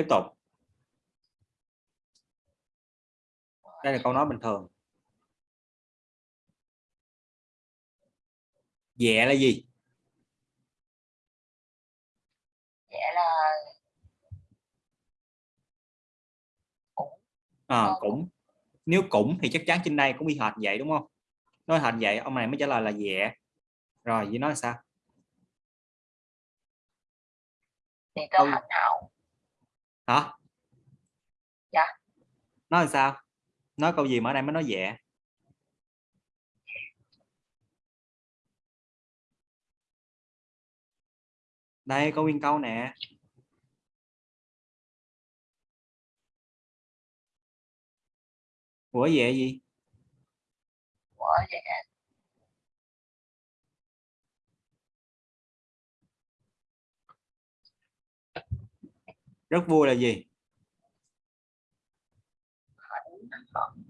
tiếp tục. Đây là câu nói bình thường. Dẹ là gì? Dẹ là à, Ờ. cũng nếu cũng thì chắc chắn trên đây cũng bị hệt vậy đúng không? Nói hệt vậy ông này mới trả lời là dẹ. Rồi với nói sao? Thì hậu hả? Dạ. nói làm sao? Nói câu gì mà ở đây mới nói dẹ? Đây có nguyên câu nè. Của dẹ gì? Của dẹ rất vui là gì?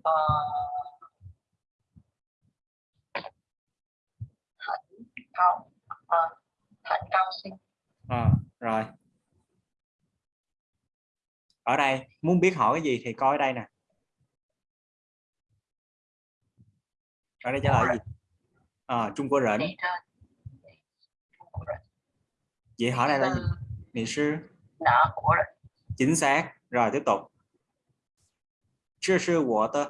Ờ, hạnh không ờ, hạnh cao sinh à, rồi. Ở đây muốn biết hỏi cái gì thì coi ở đây nè. Ở đây trả lời gì? À, Trung Quốc rỉnh vậy hỏi đây là gì? Ừ, Nghệ sư nợ của chính xác. Rồi tiếp tục. Chưa sư của tơ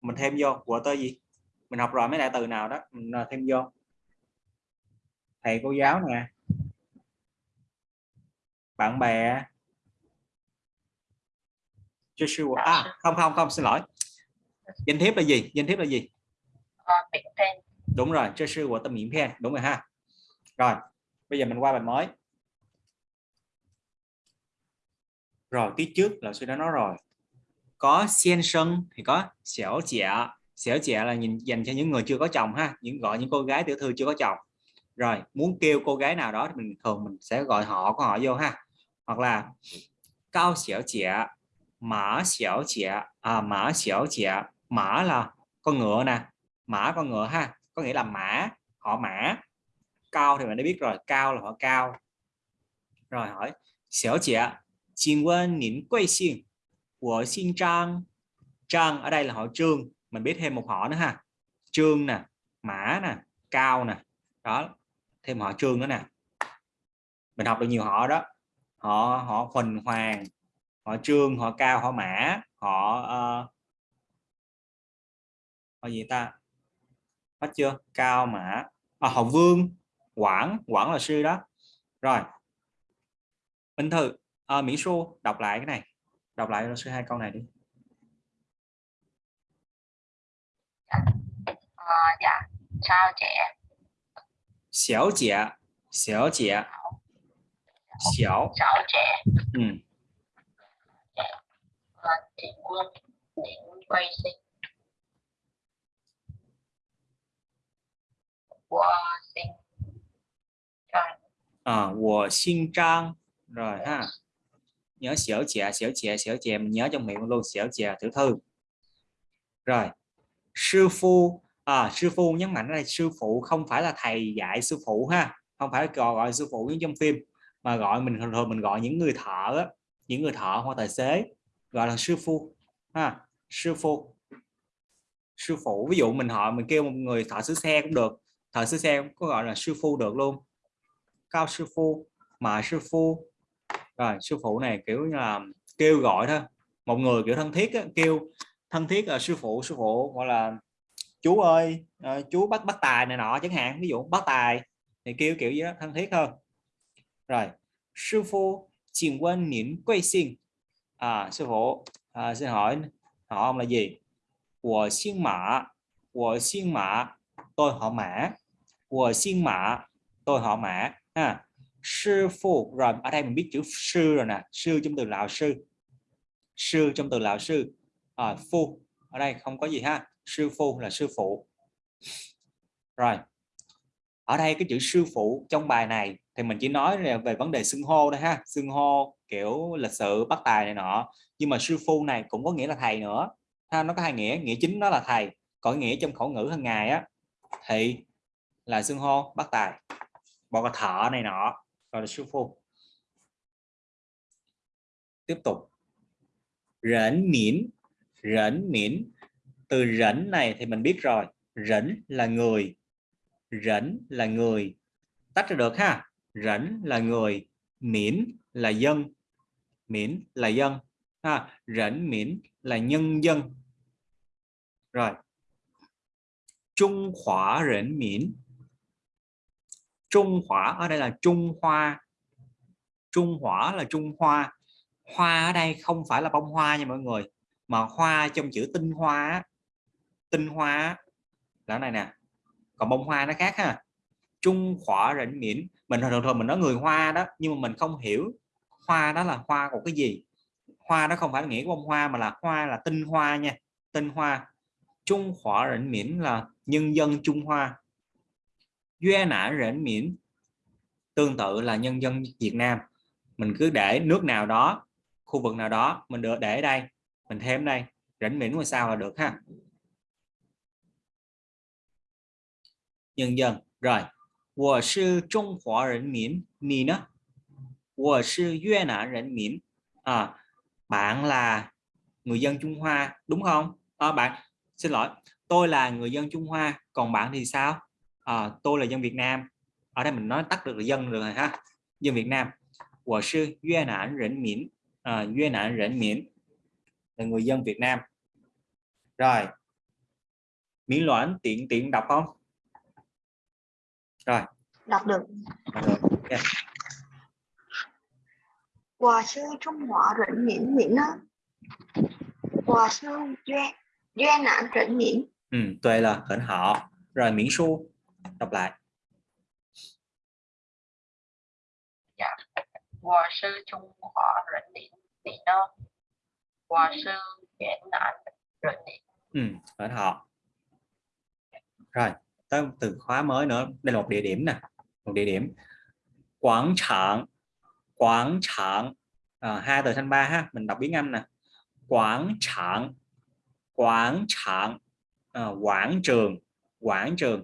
mình thêm vô của tơ gì? Mình học rồi mấy đại từ nào đó. Mình ờ, thêm vô. Thầy cô giáo nè. Bạn bè. Chưa sư của à không không không xin lỗi. Danh thiếp là gì? Danh thiếp là gì? Ờ, miệng đúng rồi chưa sư của tâm miễn phen đúng rồi ha. Rồi bây giờ mình qua bài mới rồi tiết trước là sư đã nói rồi. Có sen sân thì có xẻo trẻ xẻo trẻ là nhìn dành cho những người chưa có chồng ha. Những, gọi những cô gái tiểu thư chưa có chồng. Rồi, muốn kêu cô gái nào đó thì mình, thường mình sẽ gọi họ, của họ vô ha. Hoặc là cao xẻo trẻ mã xẻo trẻ à mã xẻo trẻ mã là con ngựa nè. Mã con ngựa ha. Có nghĩa là mã, họ mã. Cao thì mình đã biết rồi. Cao là họ cao. Rồi hỏi, xẻo trẻ 请问您贵姓我姓张 Trang ở đây là họ Trương mình biết thêm một họ nữa ha Trương nè Mã nè Cao nè đó thêm họ Trương nữa nè mình học được nhiều họ đó họ họ Huỳnh Hoàng họ Trương họ Cao họ Mã họ uh, họ gì ta hết chưa Cao Mã à, họ Vương Quảng Quảng là sư đó rồi Minh Thư à, Mỹ Xu đọc lại cái này. Đọc lại sư hai câu này đi. Ờ, dạ. Sao trẻ xéo trẻ xéo trẻ xéo sao trẻ ừ. ờ, chị quân định quay sinh. À, rồi ha nhớ xỉu chè xỉu chè xỉu chè mình nhớ trong miệng luôn xỉu chè tiểu thư. Rồi sư phu à, sư phu nhấn mạnh là sư phụ không phải là thầy dạy sư phụ ha không phải gọi, gọi sư phụ như trong phim mà gọi mình thường thường mình gọi những người thợ á, những người thợ hoặc tài xế gọi là sư phu ha sư phụ sư phụ ví dụ mình họ mình kêu một người thợ sửa xe cũng được thợ sửa xe cũng có gọi là sư phu được luôn. Cao sư phu mà sư phu rồi sư phụ này kiểu như là kêu gọi thôi. Một người kiểu thân thiết á, kêu thân thiết là sư phụ sư phụ gọi là chú ơi à, chú bắt bắt tài này nọ chẳng hạn ví dụ bắt tài. Thì kêu kiểu gì đó thân thiết hơn rồi sư phụ xin quân nín quay sinh à sư phụ à, xin hỏi họ ông là gì? Của xin mã của xin mã tôi họ mã. Của xin mã tôi họ mã. Ha sư phụ. Rồi ở đây mình biết chữ sư rồi nè. Sư trong từ lão sư. Sư trong từ lão sư. À, phu. Ở đây không có gì ha. Sư phu là sư phụ. Rồi ở đây cái chữ sư phụ trong bài này thì mình chỉ nói về vấn đề xưng hô thôi ha. Xưng hô kiểu lịch sự bắt tài này nọ. Nhưng mà sư phu này cũng có nghĩa là thầy nữa. Ha nó có hai nghĩa. Nghĩa chính nó là thầy. Còn nghĩa trong khẩu ngữ hàng ngày á thì là xưng hô bắt tài. Bọn thợ này nọ gọi là sư phụ tiếp tục. Rẫn miễn rẫn miễn. Từ rẫn này thì mình biết rồi. Rẫn là người. Rẫn là người. Tách ra được ha. Rẫn là người. Miễn là dân. Miễn là dân. Ha rẫn miễn là nhân dân. Rồi. Trung Hoa rẫn miễn. Trung hỏa, ở đây là Trung Hoa. Trung hỏa là Trung Hoa. Hoa ở đây không phải là bông hoa nha mọi người, mà hoa trong chữ tinh hoa tinh hoa là này nè. Còn bông hoa nó khác ha. Trung hỏa rỉnh miễn. Mình thường thường mình nói người hoa đó, nhưng mà mình không hiểu hoa đó là hoa của cái gì. Hoa đó không phải nghĩa bông hoa, mà là hoa là tinh hoa nha. Tinh hoa. Trung hỏa rỉnh miễn là nhân dân Trung Hoa. Duy nã rỉnh miễn tương tự là nhân dân Việt Nam mình cứ để nước nào đó khu vực nào đó mình được để đây mình thêm đây rỉnh miễn ngoài sao là được ha nhân dân rồi 我是中华人民你呢我是越南人民 à, bạn là người dân Trung Hoa đúng không à, bạn xin lỗi tôi là người dân Trung Hoa còn bạn thì sao à, tôi là dân Việt Nam. Ở đây mình nói tắt được là dân rồi ha. Dân Việt Nam. Của sư Duy Nạn Rỉnh Miễn. À, Duy Nạn Rỉnh Miễn là người dân Việt Nam. Rồi. Miễn loãn tiện tiện đọc không? Rồi. Đọc được, ờ, đọc Hòa sư Trung Hoa rỉnh miễn miễn đó Hòa sư Duy Duy Nạn rỉnh miễn. Ừ, tuệ là khẩn họ. Rồi miễn su đọc lại. Dạ. Hòa sư trung hòa rỉnh điện điện đó hòa sư chuyển nạn rỉnh điện ừ ở họ. Rồi tới từ khóa mới nữa. Đây là một địa điểm nè một địa điểm. Quảng trạng quảng trạng. À, hai từ thanh ba ha mình đọc tiếng anh nè. Quảng trạng quảng trạng. À, quảng trường quảng trường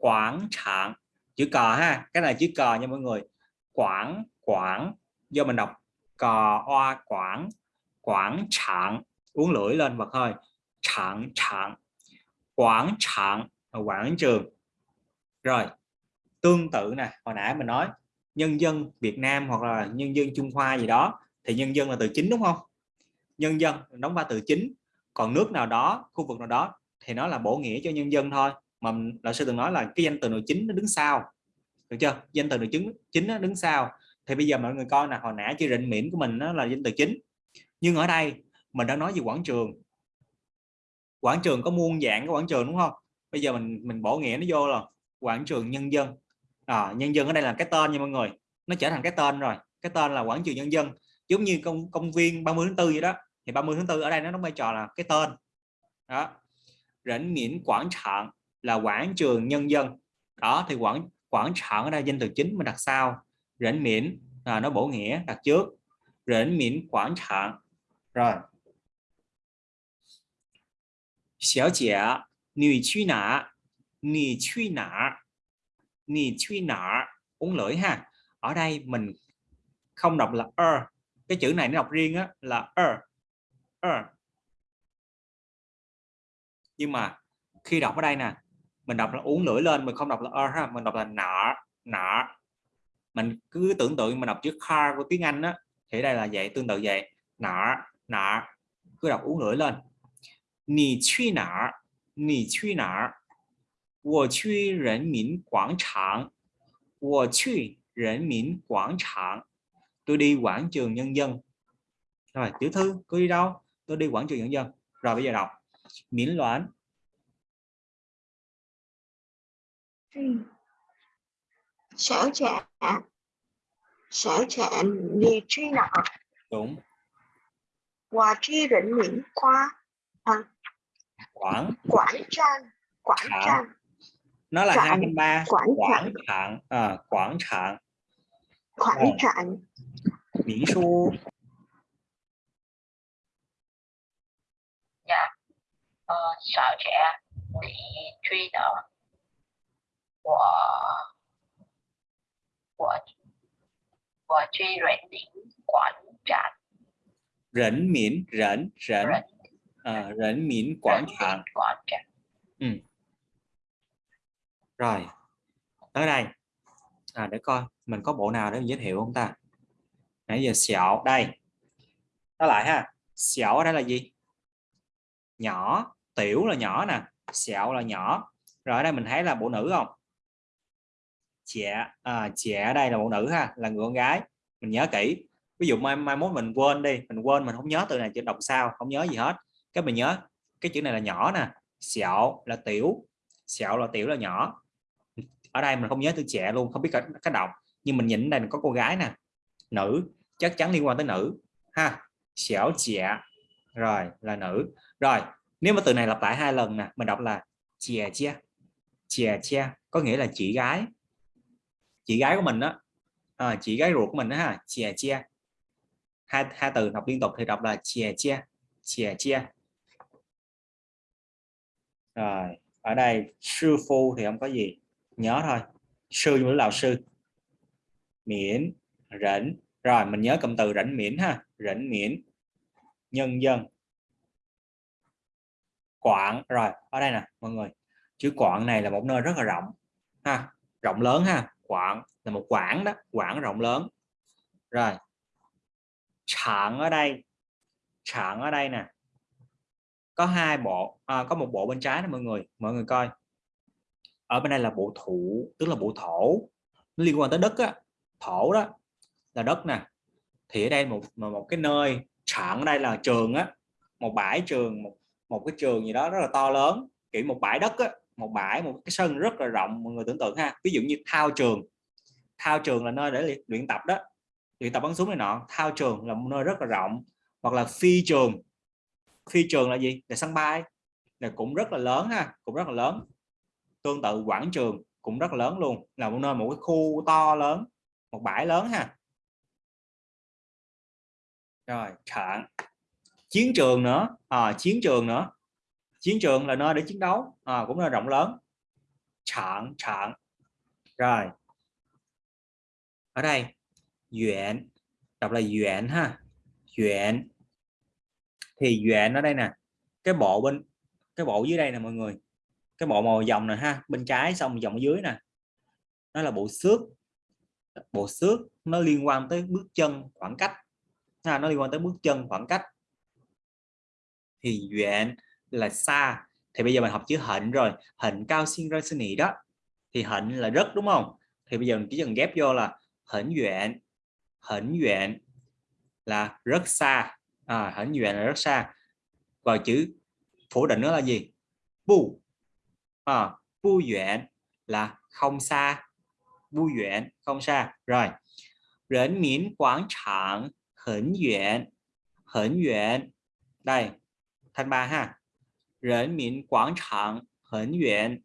quảng trạng. Chữ cờ ha, cái này chữ cờ nha mọi người. Quảng quảng do mình đọc. Cờ, oa, quảng quảng trạng. Uống lưỡi lên và hơi. Trạng trạng. Quảng trạng quảng trường. Rồi, tương tự nè, hồi nãy mình nói, nhân dân Việt Nam hoặc là nhân dân Trung Hoa gì đó, thì nhân dân là từ chính đúng không? Nhân dân đóng ba từ chính. Còn nước nào đó, khu vực nào đó, thì nó là bổ nghĩa cho nhân dân thôi mà lão sư từng nói là cái danh từ nội chính nó đứng sau. Được chưa? Danh từ nội chính chính nó đứng sau. Thì bây giờ mọi người coi là hồi nãy chưa định miễn của mình nó là danh từ chính. Nhưng ở đây mình đã nói về quảng trường. Quảng trường có muôn dạng của quảng trường đúng không? Bây giờ mình mình bổ nghĩa nó vô là quảng trường nhân dân. À, nhân dân ở đây là cái tên nha mọi người. Nó trở thành cái tên rồi. Cái tên là quảng trường nhân dân. Giống như công công viên 30 tháng 4 vậy đó. Thì 30 tháng 4 ở đây nó đóng vai trò là cái tên. Đó. Rảnh miễn quảng trạng là quảng trường nhân dân. Đó, thì quảng quảng trường đây danh từ chính mình đặt sau. Rỉnh miễn là nó bổ nghĩa đặt trước. Rỉnh miễn quảng trường rồi. Xéo trẻ nì truy nã. Nì truy nã. Nì truy nã. Uống lưỡi ha. Ở đây mình không đọc là er. Cái chữ này nó đọc riêng á, là er. Er. Nhưng mà khi đọc ở đây nè mình đọc là uống lưỡi lên, mình không đọc là er ha, mình đọc là nọ, nọ. Mình cứ tưởng tượng mình đọc chữ car của tiếng Anh á thì đây là vậy, tương tự vậy. Nọ, nọ. Cứ đọc uống lưỡi lên. 你去哪儿？你去哪儿？我去人民广场。我去人民广场。Tôi đi quảng trường nhân dân. Rồi, tiểu thư, cô đi đâu? Tôi đi quảng trường nhân dân. Rồi bây giờ đọc. Miễn loạn. sở trạ sở trạ vì truy nợ đúng. Và truy định miễn khoa à, quảng. Quảng trang quảng trang. Nó là hai phần ba. Quảng quảng trạng à, quảng trạng quảng trạng miễn xu. Dạ. Ờ, sở trẻ bị truy nợ của của của truy rèn đỉnh quảng trạch. Rỉnh miễn rỉnh à, rỉnh miễn quảng trạng ừ. rồi tới đây. À, để coi mình có bộ nào để giới thiệu không ta? Nãy giờ xẹo đây. Đó lại ha. Xẹo ở đây là gì? Nhỏ tiểu là nhỏ nè. Xẹo là nhỏ. Rồi ở đây mình thấy là bộ nữ không trẻ à, trẻ ở đây là một nữ ha là người con gái. Mình nhớ kỹ. Ví dụ mai mai mốt mình quên đi mình quên mình không nhớ từ này chữ đọc sao không nhớ gì hết. Cái mình nhớ cái chữ này là nhỏ nè sẹo là tiểu sẹo là tiểu là nhỏ. Ở đây mình không nhớ từ trẻ luôn không biết cách, cách đọc. Nhưng mình nhìn đây có cô gái nè nữ chắc chắn liên quan tới nữ. Ha xẻo trẻ rồi là nữ. Rồi nếu mà từ này lặp lại hai lần nè mình đọc là chè chia chè chia có nghĩa là chị gái chị gái của mình đó à, ờ, chị gái ruột của mình đó ha chè chia hai hai từ đọc liên tục thì đọc là chè chia chè chia rồi ở đây sư phu thì không có gì nhớ thôi. Sư như là sư. Miễn rảnh rồi mình nhớ cụm từ rảnh miễn ha rảnh miễn. Nhân dân. Quảng rồi ở đây nè mọi người. Chữ quảng này là một nơi rất là rộng ha rộng lớn ha quảng là một quảng đó quảng rộng lớn. Rồi trạng ở đây trạng ở đây nè. Có hai bộ à, có một bộ bên trái đó mọi người mọi người coi. Ở bên đây là bộ thủ tức là bộ thổ. Nó liên quan tới đất á thổ đó là đất nè. Thì ở đây một một cái nơi trạng ở đây là trường á một bãi trường một một cái trường gì đó rất là to lớn kiểu một bãi đất á một bãi một cái sân rất là rộng mọi người tưởng tượng ha. Ví dụ như thao trường. Thao trường là nơi để luyện tập đó luyện tập bắn súng này nọ. Thao trường là một nơi rất là rộng. Hoặc là phi trường. Phi trường là gì? Là sân bay. Là cũng rất là lớn ha cũng rất là lớn. Tương tự quảng trường cũng rất là lớn luôn. Là một nơi một cái khu to lớn một bãi lớn ha. Rồi trạng chiến trường nữa. À, chiến trường nữa chiến trường là nơi để chiến đấu à, cũng là rộng lớn. Trạng trạng rồi. Ở đây duyện đọc là duyện ha. Duyện thì duyện ở đây nè cái bộ bên cái bộ dưới đây nè mọi người. Cái bộ màu dòng này ha bên trái xong dòng dưới nè. Nó là bộ xước. Bộ xước nó liên quan tới bước chân khoảng cách. Ha, nó liên quan tới bước chân khoảng cách. Thì duyện là xa. Thì bây giờ mình học chữ hạnh rồi. Hạnh cao xin ra xin nỉ đó. Thì hạnh là rất đúng không? Thì bây giờ mình chỉ cần ghép vô là hạnh duyện hạnh duyện là rất xa. À, hạnh duyện là rất xa. Và chữ phủ định nó là gì? Bu à, bu duyện là không xa. Bu duyện không xa. Rồi. Rấn miễn quảng trạng hẳn duyện hẳn duyện đây thanh ba ha. Rấn miễn quảng trạng hẳn duyện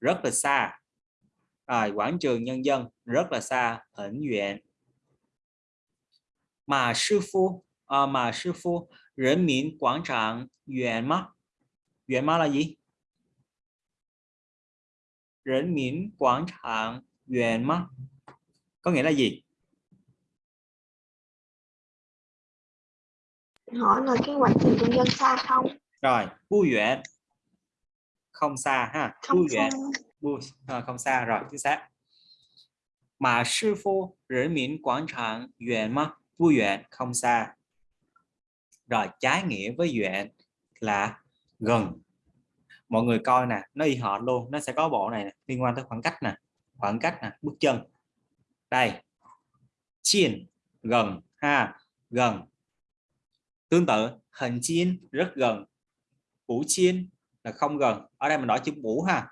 rất là xa. À, quảng trường nhân dân rất là xa hẳn duyện mà sư phu à, mà sư phu Rấn miễn quảng trạng duyện mắt duyện mắt là gì? Rấn miễn quảng trạng duyện mắt có nghĩa là gì? Hỏi là cái quảng trường nhân dân xa không? Rồi bu duyện không xa ha không bu duyện bu à, không xa rồi chính xác. Mà sư phụ rửa miễn quảng trạng duyện mắt bu duyện không xa. Rồi trái nghĩa với duyện là gần. Mọi người coi nè nó y họ luôn nó sẽ có bộ này nè, liên quan tới khoảng cách nè khoảng cách nè bước chân. Đây. Chiên gần ha gần. Tương tự hình chiên rất gần bủ chiên là không gần. Ở đây mình nói chữ bủ ha.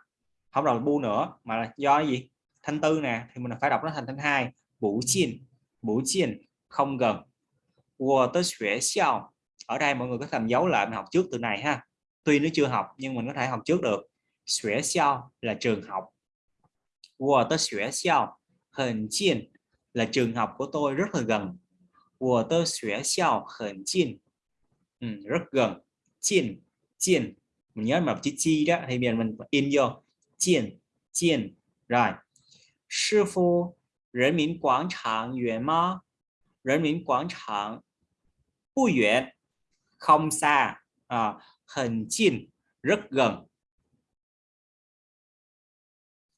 Không đọc bu nữa mà là do gì? Thanh tư nè thì mình phải đọc nó thành thanh hai. Bủ chiên. Bủ chiên không gần. Của tới xuế xiao. Ở đây mọi người có làm dấu lại mình học trước từ này ha. Tuy nó chưa học nhưng mình có thể học trước được. Xuế xiao là trường học. Của tới xuế xiao. Hình chiên là trường học của tôi rất là gần. Của tôi xuế xiao. Hình chiên. Ừ, rất gần. Chiên chiên mình nhớ mà chữ chi đó thì mình mình in vô chiên chiên rồi sư phụ 人民广场远吗人民广场 不远 không xa à, hình chin rất gần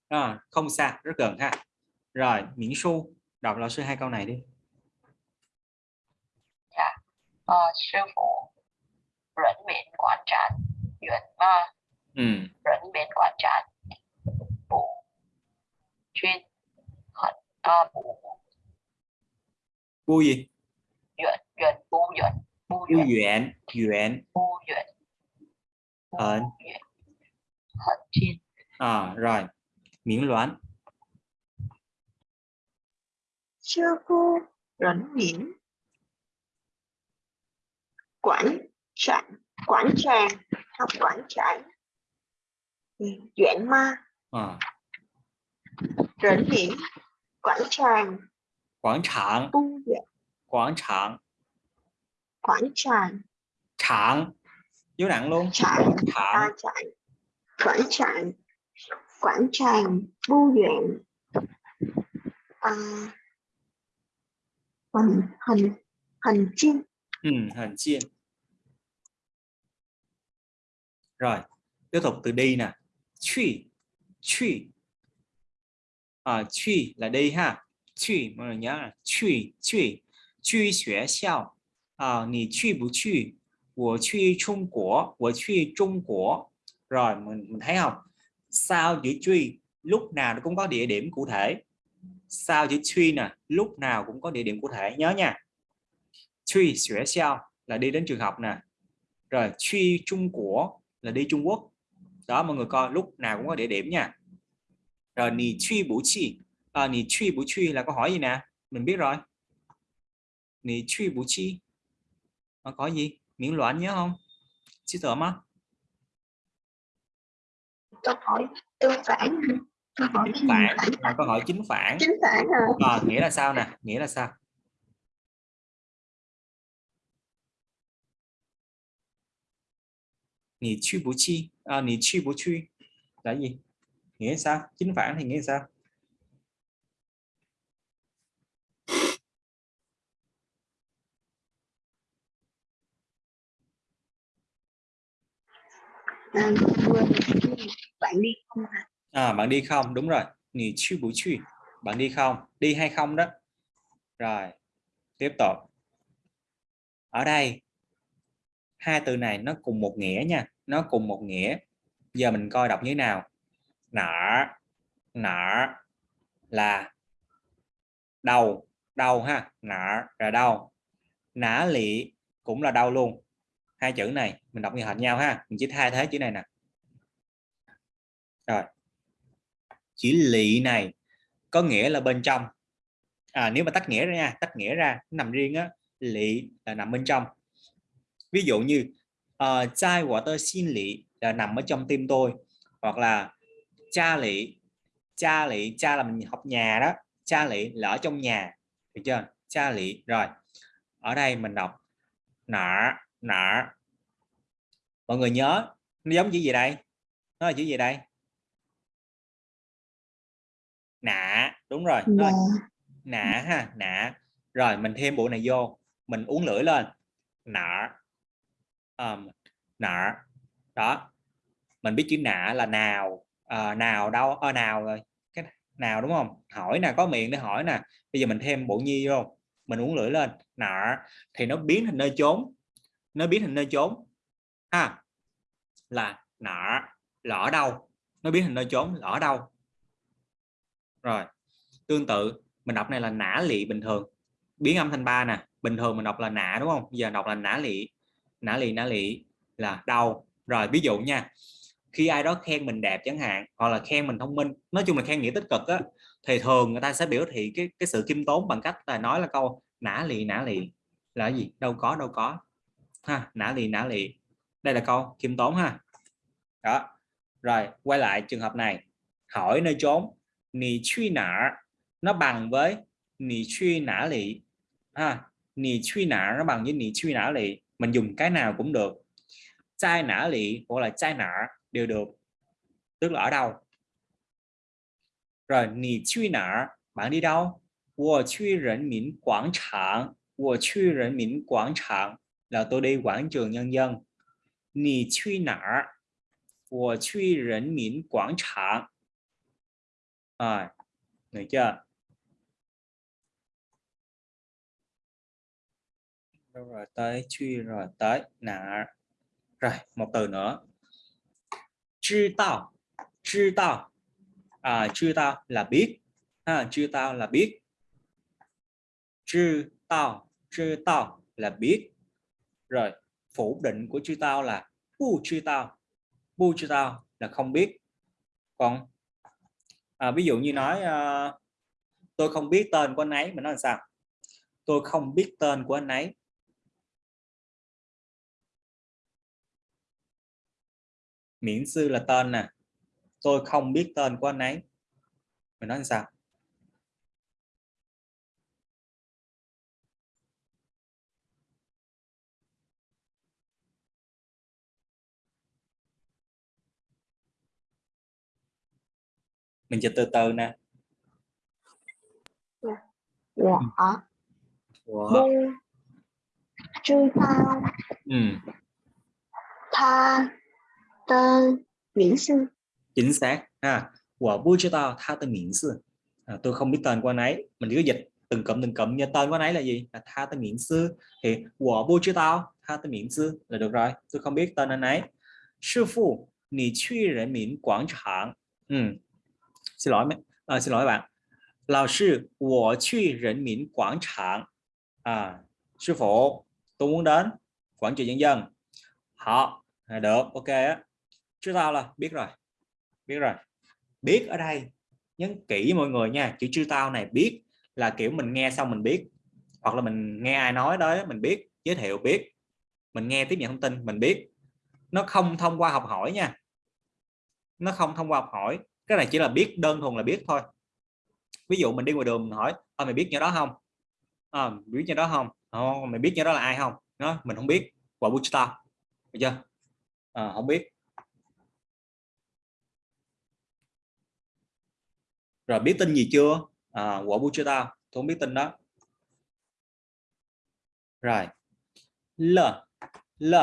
à, không xa rất gần ha rồi miễn su đọc lão sư hai câu này đi dạ ờ, sư phụ rỉnh miệng quán trán duyệt ma. Ừ. rỉnh miệng quán trán bù. Chuyên hận à, bù. Bu gì? Duyệt duyệt bù duyệt bù bu duyệt duyện duyện. Bù duyệt bù Hận. hận chiên. À, rồi. Miễn loạn sư phụ rỉnh miệng quản tràng quản tràng học quản tràng Ừ, duyện ma. À, rỉnh miệng quản tràng. Quảng trạng. Bu duyệt quảng trạng. Quản tràng. Trạng. Dấu nặng luôn. Tràng trạng. à, tràng quản tràng quản tràng bu duyện à, hình hình hình chim ừ, hình chiên rồi tiếp tục từ đi nè. Truy truy à truy là đi ha. Truy mọi người nhớ là truy truy truy xuế xiao. À nì truy bù truy của truy trung Quốc, của truy trung Quốc, rồi mình mình thấy không? Sao chữ truy lúc nào nó cũng có địa điểm cụ thể. Sao chữ truy nè lúc nào cũng có địa điểm cụ thể nhớ nha. Truy xuế xiao là đi đến trường học nè. Rồi truy trung Quốc là đi Trung Quốc. Đó mọi người coi lúc nào cũng có địa điểm nha. Rồi nì truy bủ chi. À, nì truy bủ chi là câu hỏi gì nè? Mình biết rồi. Nì truy bủ chi. À, có gì? Miễn loạn nhớ không? Chứ tưởng á câu hỏi tương phản. Câu hỏi chính phản. Câu hỏi chính phản. Chính phản à? À, nghĩa là sao nè? Nghĩa là sao truy chi à, truy truy là gì nghĩa sao chính phản thì nghĩa sao à bạn đi không hả? À bạn đi không. Đúng rồi. Nì truy bủ truy bạn đi không? Đi hay không đó? Rồi tiếp tục. Ở đây hai từ này nó cùng một nghĩa nha nó cùng một nghĩa. Giờ mình coi đọc như thế nào? Nở nở là đầu đầu ha? Nở là đau. nã lị cũng là đau luôn. Hai chữ này mình đọc như hệt nhau ha? Mình chỉ thay thế chữ này nè. Rồi. Chữ lị này có nghĩa là bên trong. À, nếu mà tách nghĩa ra nha tách nghĩa ra nằm riêng á lị là nằm bên trong. Ví dụ như uh, chai của tơ xin lị là nằm ở trong tim tôi hoặc là cha lị cha lị cha là mình học nhà đó cha lị là ở trong nhà được chưa? Cha lị rồi ở đây mình đọc nở nở. Mọi người nhớ nó giống chữ gì đây? Nó là chữ gì đây? Nạ đúng rồi là nạ ha nạ rồi mình thêm bộ này vô mình uống lưỡi lên. Nạ um, nạ đó. Mình biết chữ nạ là nào à, nào đâu ở nào rồi cái nào đúng không? Hỏi nè có miệng để hỏi nè. Bây giờ mình thêm bộ nhi vô mình uống lưỡi lên nạ thì nó biến thành nơi trốn nó biến thành nơi trốn. Ha là nạ lỡ đâu nó biến thành nơi trốn lỡ đâu rồi tương tự mình đọc này là nã lị bình thường biến âm thành ba nè bình thường mình đọc là nã đúng không? Giờ đọc là nã lị nã lì nã lị là đau. Rồi, ví dụ nha, khi ai đó khen mình đẹp chẳng hạn, hoặc là khen mình thông minh, nói chung là khen nghĩa tích cực á, thì thường người ta sẽ biểu thị cái cái sự khiêm tốn bằng cách là nói là câu nã lì nã lì là gì? Đâu có đâu có. Ha nã lì nã lì. Đây là câu khiêm tốn ha. Đó. Rồi, quay lại trường hợp này. Hỏi nơi trốn nì truy nã nó bằng với nì truy nã lì. Ha, nì truy nã nó bằng với nì truy nã lì mình dùng cái nào cũng được. Chai nã lị hoặc là chai nã đều được. Tức là ở đâu? Rồi nì chui nã bạn đi đâu? Wo chui rỉnh miễn quảng trạng. Wo chui rỉnh miễn quảng trạng là tôi đi quảng trường nhân dân. Nì chui nã wo chui rỉnh miễn quảng trạng. À, được chưa? rồi? Tới truy rồi tới nã rồi một từ nữa. Chư tao chư tao. À chư tao là biết. Ha chư tao là biết. Chư tao chư tao là biết. Rồi phủ định của chư tao là bu chư tao. Bu chư tao là không biết. Còn à, ví dụ như nói à, tôi không biết tên của anh ấy mình nói làm sao? Tôi không biết tên của anh ấy. Miễn sư là tên nè tôi không biết tên của anh ấy mình nói sao mình chỉ từ từ nè dạ. Dạ. Wow. bu chư tao ừ. tha tên miễn sư chính xác ha của bu chư tao tha tên miễn sư à, tôi không biết tên của anh ấy mình cứ dịch từng cụm từng cụm như tên của anh ấy là gì là tha tên miễn sư thì của bu chư tao tha tên miễn sư là được rồi tôi không biết tên anh ấy sư phụ 你去人民广场 ừ xin lỗi à, xin lỗi bạn lão sư 我去人民广场 à sư phụ tôi muốn đến quảng trường nhân dân họ à, được ok á chứ tao là biết rồi biết rồi. Biết ở đây nhấn kỹ mọi người nha chữ chư tao này biết là kiểu mình nghe xong mình biết. Hoặc là mình nghe ai nói đó mình biết giới thiệu biết. Mình nghe tiếp nhận thông tin mình biết. Nó không thông qua học hỏi nha. Nó không thông qua học hỏi. Cái này chỉ là biết đơn thuần là biết thôi. Ví dụ mình đi ngoài đường mình hỏi à, mày biết như đó không? À, biết như đó không? À, mày biết như đó là ai không? Nó mình không biết. Quả bút tao chưa? À, không biết. Rồi biết tin gì chưa? À, quả bút tao? Tôi không biết tin đó. Rồi. L. L.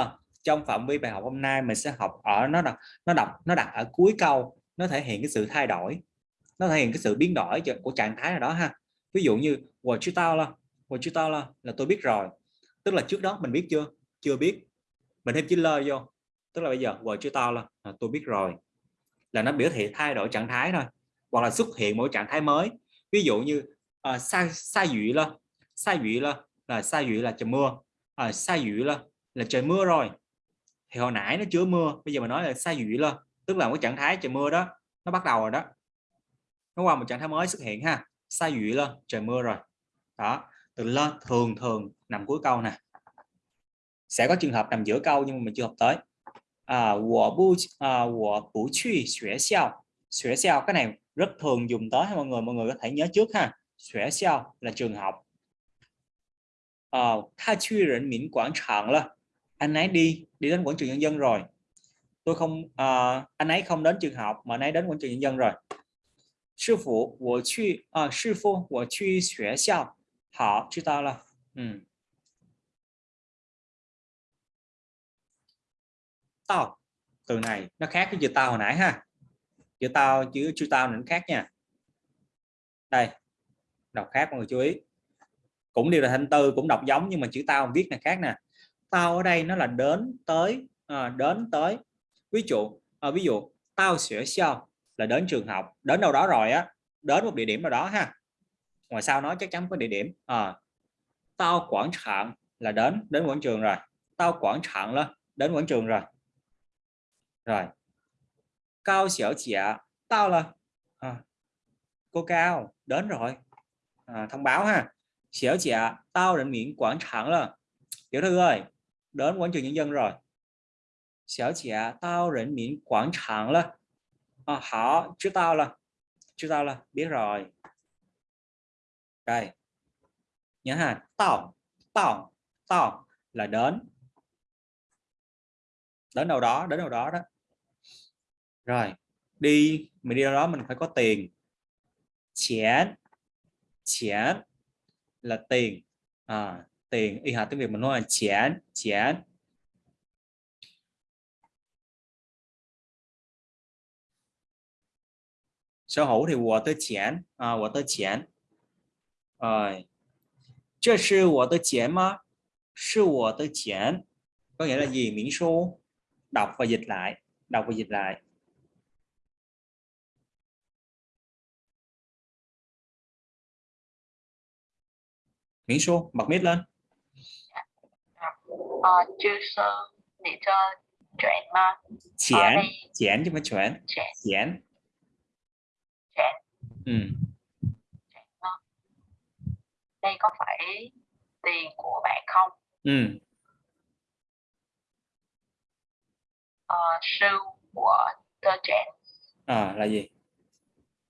Trong phạm vi bài học hôm nay mình sẽ học ở nó đọc nó đọc nó đặt ở cuối câu nó thể hiện cái sự thay đổi. Nó thể hiện cái sự biến đổi của trạng thái nào đó ha. Ví dụ như của chưa tao là của chưa tao là là tôi biết rồi. Tức là trước đó mình biết chưa? Chưa biết. Mình thêm chữ lơ vô. Tức là bây giờ của chưa tao là là tôi biết rồi. Là nó biểu thị thay đổi trạng thái thôi hoặc là xuất hiện mỗi trạng thái mới. Ví dụ như uh, sa sa dụy là sa dụy là là sa dụy là trời mưa à, sa dụy là là trời mưa rồi. Thì hồi nãy nó chưa mưa bây giờ mình nói là sa dụy là tức là một trạng thái trời mưa đó nó bắt đầu rồi đó. Nó qua một trạng thái mới xuất hiện ha sa dụy là trời mưa rồi. Đó từ lên thường thường nằm cuối câu nè. Sẽ có trường hợp nằm giữa câu nhưng mà mình chưa học tới. À, của à, của bu cái này rất thường dùng tới mọi người mọi người có thể nhớ trước ha. Xóa xiao là trường học. Ờ tha truy rỉnh miễn quảng trường là anh ấy đi đi đến quảng trường nhân dân rồi. Tôi không uh, anh ấy không đến trường học mà anh ấy đến quảng trường nhân dân rồi. Sư phụ của truy à, sư phụ của truy xóa xiao. Họ chúng ta là ừ. tao từ này nó khác cái chữ tao hồi nãy ha chữ tao chữ chữ tao nó khác nha. Đây đọc khác mọi người chú ý. Cũng đều là thanh tư cũng đọc giống nhưng mà chữ tao viết là khác nè. Tao ở đây nó là đến tới à, đến tới. Ví dụ à, ví dụ tao sửa sao là đến trường học đến đâu đó rồi á đến một địa điểm nào đó ha. Ngoài sau nói chắc chắn có địa điểm à, tao quảng trạng là đến đến quảng trường rồi. Tao quảng trạng lên đến quảng trường rồi. Rồi cao xỉu trẻ tao là à, cô cao đến rồi. À, thông báo ha. Xỉu trẻ tao đến miễn quảng trường là tiểu thư ơi đến quảng trường nhân dân rồi. Xỉu trẻ tao đến miễn quảng trường là à, họ chứ tao là chứ tao là biết rồi. Đây. Nhớ ha tao tao tao là đến. Đến đâu đó đến đâu đó đó rồi đi mình đi đâu đó mình phải có tiền. Chén chén là tiền. À, tiền y hạt tiếng việt mình nói là chén chén sở hữu thì của tôi chén à, của tôi chén rồi chưa sư của tôi chén mà sư của tôi chén có nghĩa là gì? Miễn số đọc và dịch lại đọc và dịch lại. 明说 bật mic lên. Ờ, chư sư để cho chuyển mà. Chuyển ờ, chuyển chứ mà chuyển chuyển chuyển ừ. Ờ. Đây có phải tiền của bạn không? Ừ. Ờ, sư của tôi chuyển à ờ, là gì?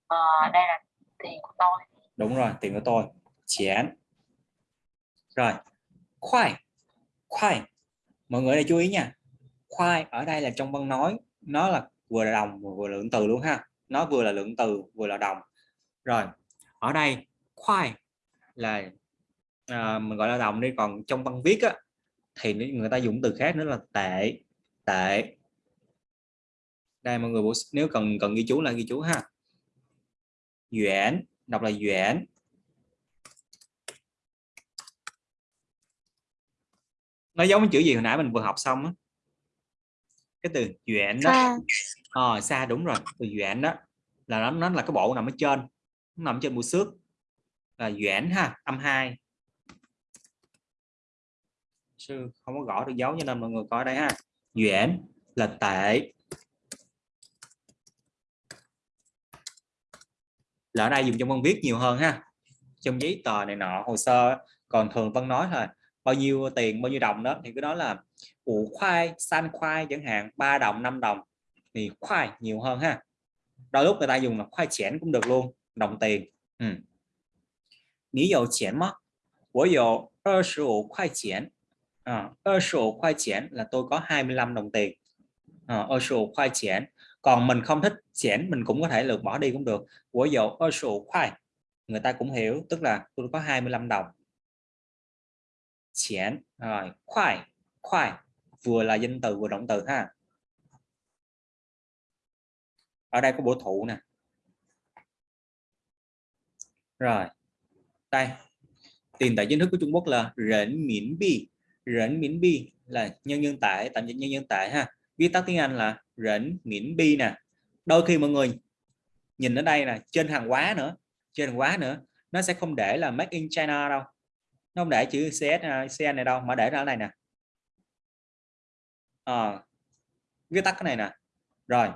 Ờ, đây là tiền của tôi. Đúng rồi tiền của tôi. Chuyển rồi khoai khoai. Mọi người này chú ý nha. Khoai ở đây là trong văn nói nó là vừa là đồng vừa là lượng từ luôn ha. Nó vừa là lượng từ vừa là đồng. Rồi ở đây khoai là à, mình gọi là đồng đi còn trong văn viết á, thì người ta dùng từ khác nữa là tệ tệ. Đây mọi người bổ nếu cần cần ghi chú là ghi chú ha. Duyễn đọc là duyễn nó giống chữ gì hồi nãy mình vừa học xong á? Cái từ Doãn đó. Xa ờ xa đúng rồi từ Doãn đó. Là nó nó là cái bộ nằm ở trên nó nằm trên mũi xước. Là Doãn ha âm 2 sư không có gõ được dấu cho nên mọi người coi đây ha. Doãn là tệ. Là ở đây dùng trong văn viết nhiều hơn ha. Trong giấy tờ này nọ hồ sơ còn thường văn nói thôi bao nhiêu tiền bao nhiêu đồng đó thì cứ nói là củ khoai san khoai chẳng hạn 3 đồng 5 đồng thì khoai nhiều hơn ha. Đôi lúc người ta dùng là khoai chén cũng được luôn đồng tiền. Ừ. Ní dầu chén mất. Của dầu 25 khoai chén à, 25 khoai chén là tôi có 25 đồng tiền. Ờ, à, 25 khoai chén còn mình không thích chén mình cũng có thể lược bỏ đi cũng được. Của dầu 25 khoai người ta cũng hiểu tức là tôi có 25 đồng chén. Rồi, khoai. Khoai, vừa là danh từ, vừa động từ ha. Ở đây có bổ thụ nè. Rồi, đây. Tiền tệ chính thức của Trung Quốc là rỉnh miễn bi. Rỉnh miễn bi là nhân nhân tệ, tạm dịch nhân nhân tệ ha. Viết tắt tiếng Anh là rỉnh miễn bi nè. Đôi khi mọi người nhìn ở đây là trên hàng hóa nữa, trên hàng hóa nữa, nó sẽ không để là made in China đâu nó không để chữ CS à, CN này đâu mà để ra ở này nè. À, viết tắt cái này nè. Rồi.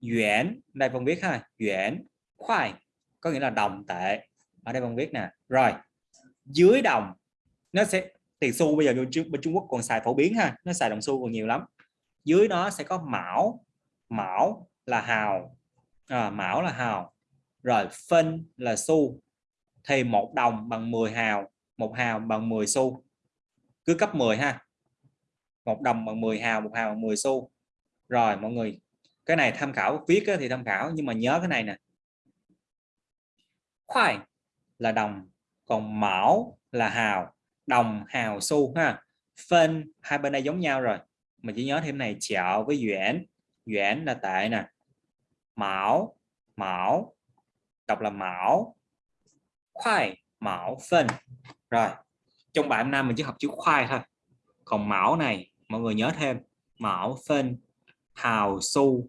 Duyển đây phân viết ha. Duyển khoai có nghĩa là đồng tệ. Ở đây phân viết nè. Rồi. Dưới đồng nó sẽ tiền xu bây giờ bên Trung Quốc còn xài phổ biến ha. Nó xài đồng xu còn nhiều lắm. Dưới nó sẽ có mão. Mão là hào. À, mão là hào. Rồi phân là xu thì một đồng bằng 10 hào, một hào bằng 10 xu. Cứ cấp 10 ha. Một đồng bằng 10 hào, một hào bằng 10 xu. Rồi, mọi người, cái này tham khảo, viết thì tham khảo, nhưng mà nhớ cái này nè. Khoai là đồng, còn mão là hào, đồng, hào, xu ha. Phân hai bên đây giống nhau rồi. Mình chỉ nhớ thêm này chạo với duyễn duyễn là tệ nè. Mão mão, đọc là mão khoai mão phân. Rồi, trong bài hôm nay mình chỉ học chữ khoai thôi. Còn mão này, mọi người nhớ thêm, mão phân, hào su.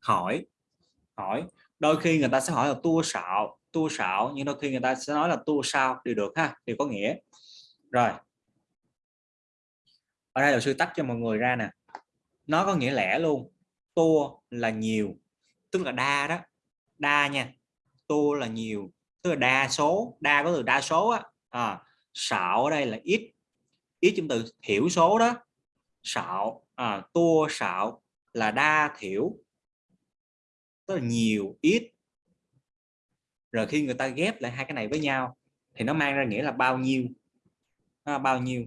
Hỏi hỏi, đôi khi người ta sẽ hỏi là tua sạo tua sạo, nhưng đôi khi người ta sẽ nói là tua sao, đều được ha, đều có nghĩa. Rồi. Ở đây là sư tách cho mọi người ra nè. Nó có nghĩa lẻ luôn tô là nhiều tức là đa đó đa nha tô là nhiều tức là đa số đa có từ đa số á à, sạo ở đây là ít ít trong từ thiểu số đó sạo à, tua sạo là đa thiểu tức là nhiều ít. Rồi khi người ta ghép lại hai cái này với nhau thì nó mang ra nghĩa là bao nhiêu? À, bao nhiêu?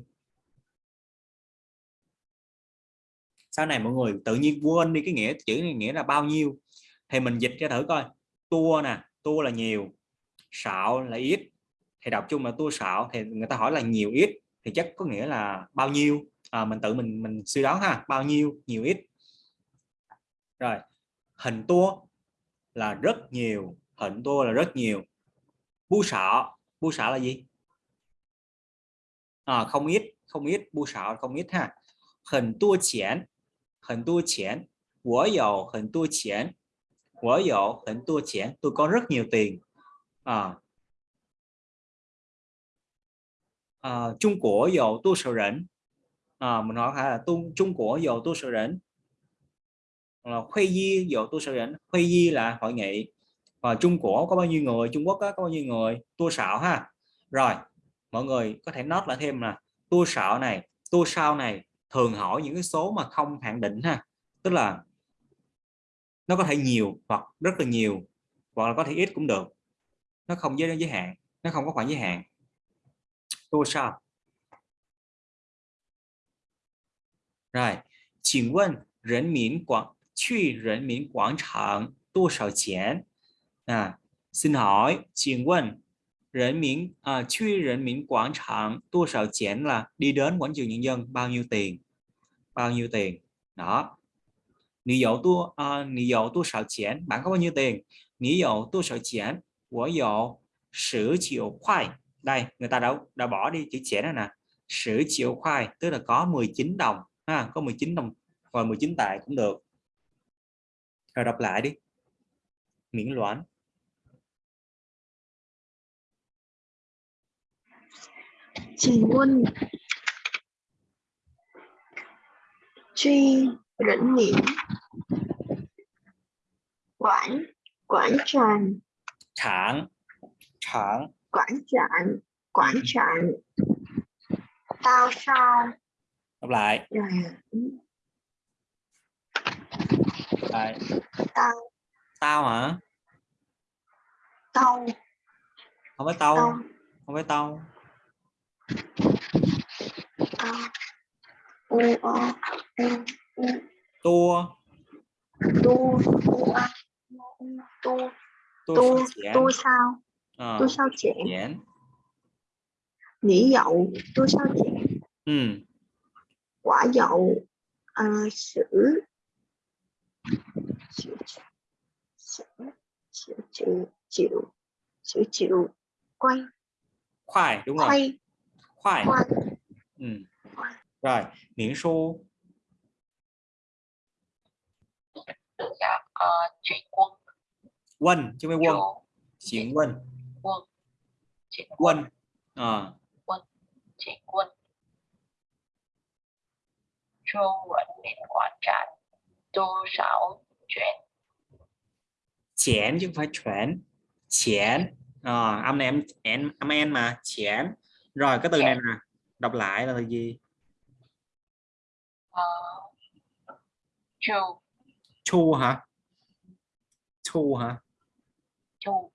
Sau này mọi người tự nhiên quên đi cái nghĩa chữ này nghĩa là bao nhiêu. Thì mình dịch cho thử coi. Tua nè tua là nhiều sạo là ít. Thì đọc chung là tua sạo thì người ta hỏi là nhiều ít thì chắc có nghĩa là bao nhiêu. À, mình tự mình mình suy đoán ha bao nhiêu nhiều ít. Rồi hình tua là rất nhiều hình tua là rất nhiều. Bu sọ bu sọ là gì? À, không ít không ít bu sọ không ít ha. Hình tua chén hình tua chén 我有很多钱我有很多钱 tôi có rất nhiều tiền à, à, Trung Quốc có 多少人 à, mình hỏi là Trung Trung Quốc có 多少人 là Huy Di có 多少人 Huy Di là hội nghị và Trung Quốc có bao nhiêu người Trung Quốc có bao nhiêu người tua sạo ha rồi mọi người có thể note lại thêm là tua sạo này tua sao này thường hỏi những cái số mà không hạn định ha tức là nó có thể nhiều hoặc rất là nhiều hoặc là có thể ít cũng được nó không giới giới hạn nó không có khoảng giới hạn tua sao rồi 请问人民广去人民广场多少钱 à, xin hỏi 请问 人民 à, 去人民广场多少钱 là đi đến quảng trường nhân dân bao nhiêu tiền bao nhiêu tiền đó 你有多啊、uh,？你有多少钱？bạn có bao nhiêu tiền？你有多少钱？我有十九块。đây người ta đã đã bỏ đi chữ chén này nè. Sử triệu khoai tức là có 19 đồng ha, có 19 đồng hoặc 19 tệ cũng được. Rồi đọc lại đi. Miễn loạn. Chị Quân. Truy rỉnh miệng quảng quảng tràng. Trạng. Trạng. Quảng trạng quảng trạng tao sao? Đọc lại. Rồi. Lại. Tao. Tao hả? Tao. Không phải tao. Tao. Không phải tao tao u o u u. Tua tu tu a tu. Tua tu sao chén? tu sao? Ờ, tu sao chén? Chén. Nỉ dậu tu sao chén? Ừ. Quả dậu à, sử sử sử sử chịu chịu sử chịu. Quay khoai đúng rồi. Quay quay ừ. rồi miễn số dạ uh, chuyển quân quân chứ phải quân chuyển quân quân chuyển quân quân à, chuyển quân chu vận miễn quảng trạng tu sáu chuyển chén chứ không phải chuyển chén à, âm này em em âm en mà chén rồi cái từ này nè đọc lại là từ gì? Uh, chu. Chu hả? Chu hả? Chu.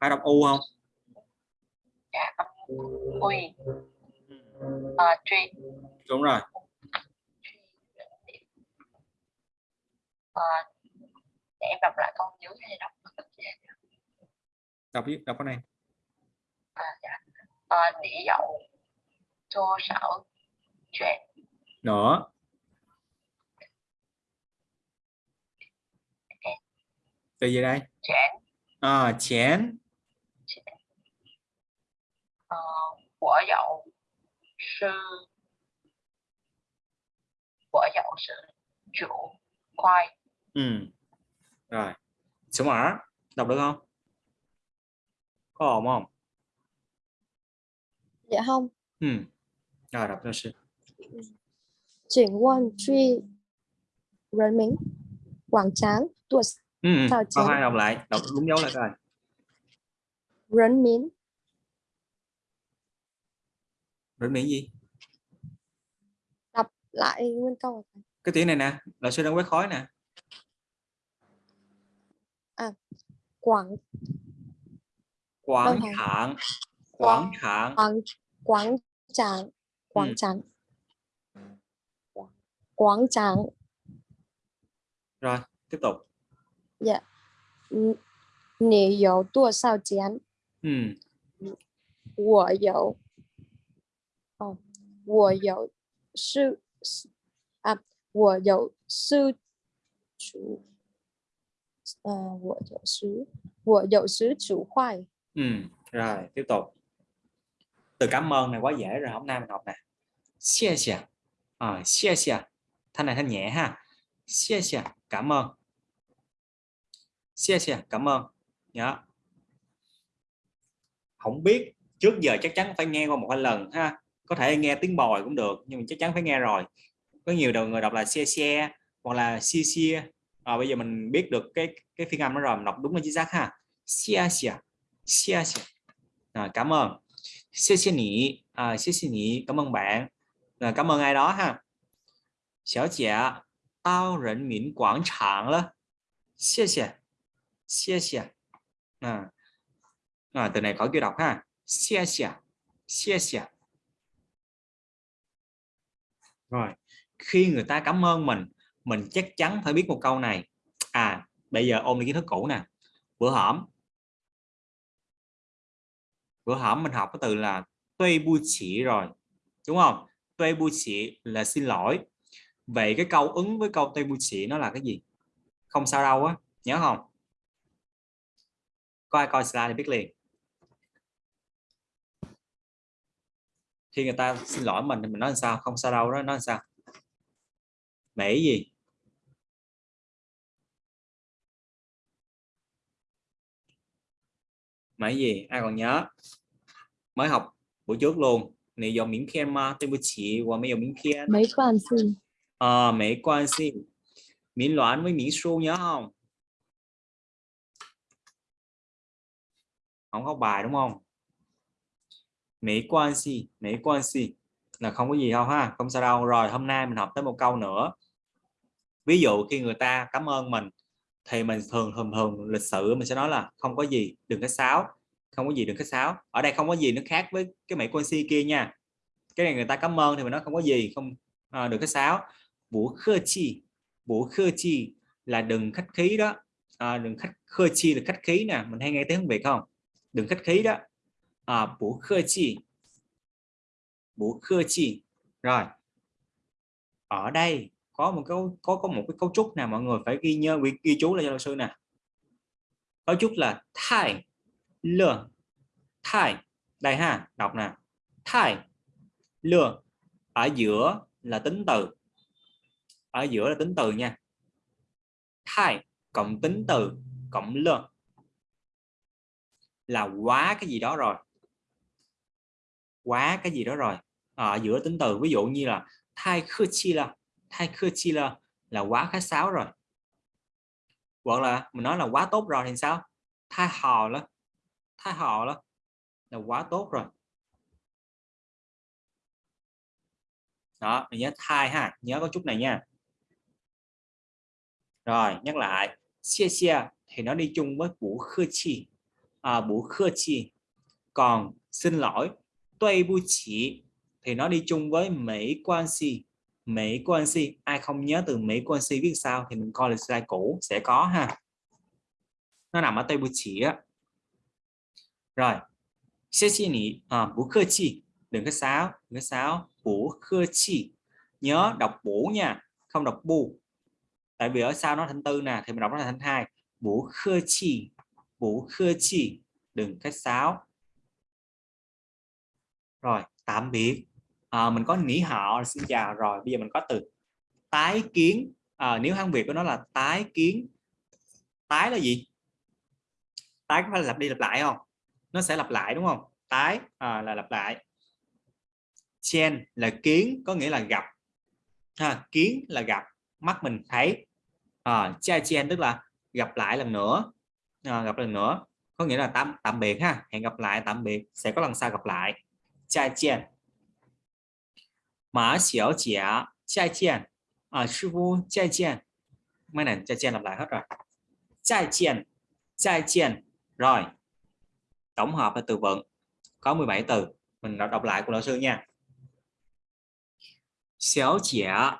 Phải đọc u không? Dạ âm uy uh, truy đúng rồi. Uh, để em đọc lại câu dưới hay đọc đọc đọc cái này. à, dạ. Uh, nỉ dậu tô sảo chuyện nữa từ gì đây. Chuyện à, chén uh, của dậu sư. Của dậu sự chủ khoai. Ừ. rồi. Số mở đọc được không? Có ổn không Dạ không? Ừ. Rồi đọc cho sư. Chuyển quân truy Rấn Minh Quảng Tráng Tuột ừ, ừ, Sao Tráng. hai đọc lại, đọc đúng dấu lại rồi. Rấn Minh Rấn Minh gì? Đọc lại nguyên câu. Cái tiếng này nè, là sư đang quét khói nè. À, Quảng Quảng Thạng Quảng Thạng quảng trạng quảng ừ. trạng quảng trạng rồi tiếp tục. Dạ. Nì dầu tua sao chén. Ừ. Của dầu của ờ, dầu sư à của dầu sư chủ ờ, à của dầu sư của dầu sư chủ khoai. Ừ rồi tiếp tục từ cảm ơn này quá dễ rồi hôm nay mình học nè. Xie xie. À, xie xie. Thanh này thanh nhẹ ha. Xie xie. Cảm ơn. Xie xie. Cảm ơn. Nhớ không biết trước giờ chắc chắn phải nghe qua một hai lần ha. Có thể nghe tiếng bòi cũng được nhưng mà chắc chắn phải nghe rồi. Có nhiều đầu người đọc là xe xe hoặc là xia xia à, ờ, bây giờ mình biết được cái cái phiên âm nó rồi mình đọc đúng là chính xác ha. Xia xia xia xia à, cảm ơn. xia xia nhỉ à, xia xia nhỉ cảm ơn bạn à, cảm ơn ai đó ha Xiao姐到人民广场了谢谢谢谢 à, à, từ này khỏi kia đọc ha xia xia xia xia rồi khi người ta cảm ơn mình mình chắc chắn phải biết một câu này à bây giờ ôn đi kiến thức cũ nè bữa hổm bữa hổm mình học cái từ là tuy bu chỉ rồi, đúng không? Tuy bu chỉ là xin lỗi. Vậy cái câu ứng với câu tuy bu chỉ nó là cái gì? Không sao đâu á, nhớ không? Coi coi slide thì biết liền. Khi người ta xin lỗi mình thì mình nói làm sao? Không sao đâu đó, nói làm sao? Mỹ gì? mà gì? Ai còn nhớ? Mới học buổi trước luôn. Này dòng miếng khen mà. Tên bữa chỉ và mấy dòng miếng khen. Mấy quan xin à, ờ, mấy quan xin miếng loạn với miếng su nhớ không? Không học bài đúng không? Mấy quan si mấy quan si là không có gì đâu ha. Không sao đâu. Rồi hôm nay mình học tới một câu nữa. Ví dụ khi người ta cảm ơn mình thì mình thường thường thường lịch sự mình sẽ nói là không có gì đừng có sáo. Không có gì đừng có sáo. Ở đây không có gì nó khác với cái mỹ quan si kia nha. Cái này người ta cảm ơn thì mình nói không có gì không à, đừng có sáo. Bố khơ chi bố khơ chi là đừng khách khí đó. À, đừng khách khơ chi là khách khí nè. Mình hay nghe tiếng việt không? Đừng khách khí đó. À, bố khơ chi. Bố khơ chi. Rồi. Ở đây có một cái có có một cái cấu trúc nào mọi người phải ghi nhớ ghi, ghi chú lại cho 老 sư nè. Cấu trúc là thai lừa thai đây ha đọc nè. Thai lừa ở giữa là tính từ. Ở giữa là tính từ nha. Thai cộng tính từ cộng lừa. Là quá cái gì đó rồi. Quá cái gì đó rồi. Ờ, ở giữa tính từ ví dụ như là thai khư chi là thai khư chi là là quá khách sáo rồi. Hoặc là mình nói là quá tốt rồi thì sao? Thai hò đó thai hò đó là quá tốt rồi. Đó mình nhớ thai ha. Nhớ có chút này nha. Rồi nhắc lại. Xia xia thì nó đi chung với bủ khơ chi. À, bủ khơ chi. Còn xin lỗi tuy bu chỉ thì nó đi chung với mỹ quan si mỹ của si ai không nhớ từ mỹ của si viết sao thì mình coi là slide cũ sẽ có ha. Nó nằm ở tây bu chỉ á. Rồi xe chi nỉ à, bú khơ chi. Đừng có sáo đừng có sáo bú khơ chi. Nhớ đọc bố nha không đọc bu tại vì ở sau nó thành tư nè thì mình đọc nó là thành hai. Bú khơ chi bú khơ chi. Đừng khách sáo rồi tạm biệt à, mình có nỉ họ xin chào. Rồi bây giờ mình có từ tái kiến. À, nếu hán việt của nó là tái kiến tái là gì? Tái có phải là lặp đi lặp lại không? Nó sẽ lặp lại đúng không? Tái à, là lặp lại. Chen là kiến có nghĩa là gặp. Ha, kiến là gặp. Mắt mình thấy. À, cha chen tức là gặp lại lần nữa. À, gặp lần nữa. Có nghĩa là tạm tạm biệt ha. Hẹn gặp lại tạm biệt. Sẽ có lần sau gặp lại. Cha chen mã xỉu giả chai chien. à, sư phụ chai chien. mấy này chai chien lặp lại hết rồi Chai chien, chai chien. rồi tổng hợp là từ vựng có 17 từ mình đọc, đọc lại của lão sư nha xéo trẻ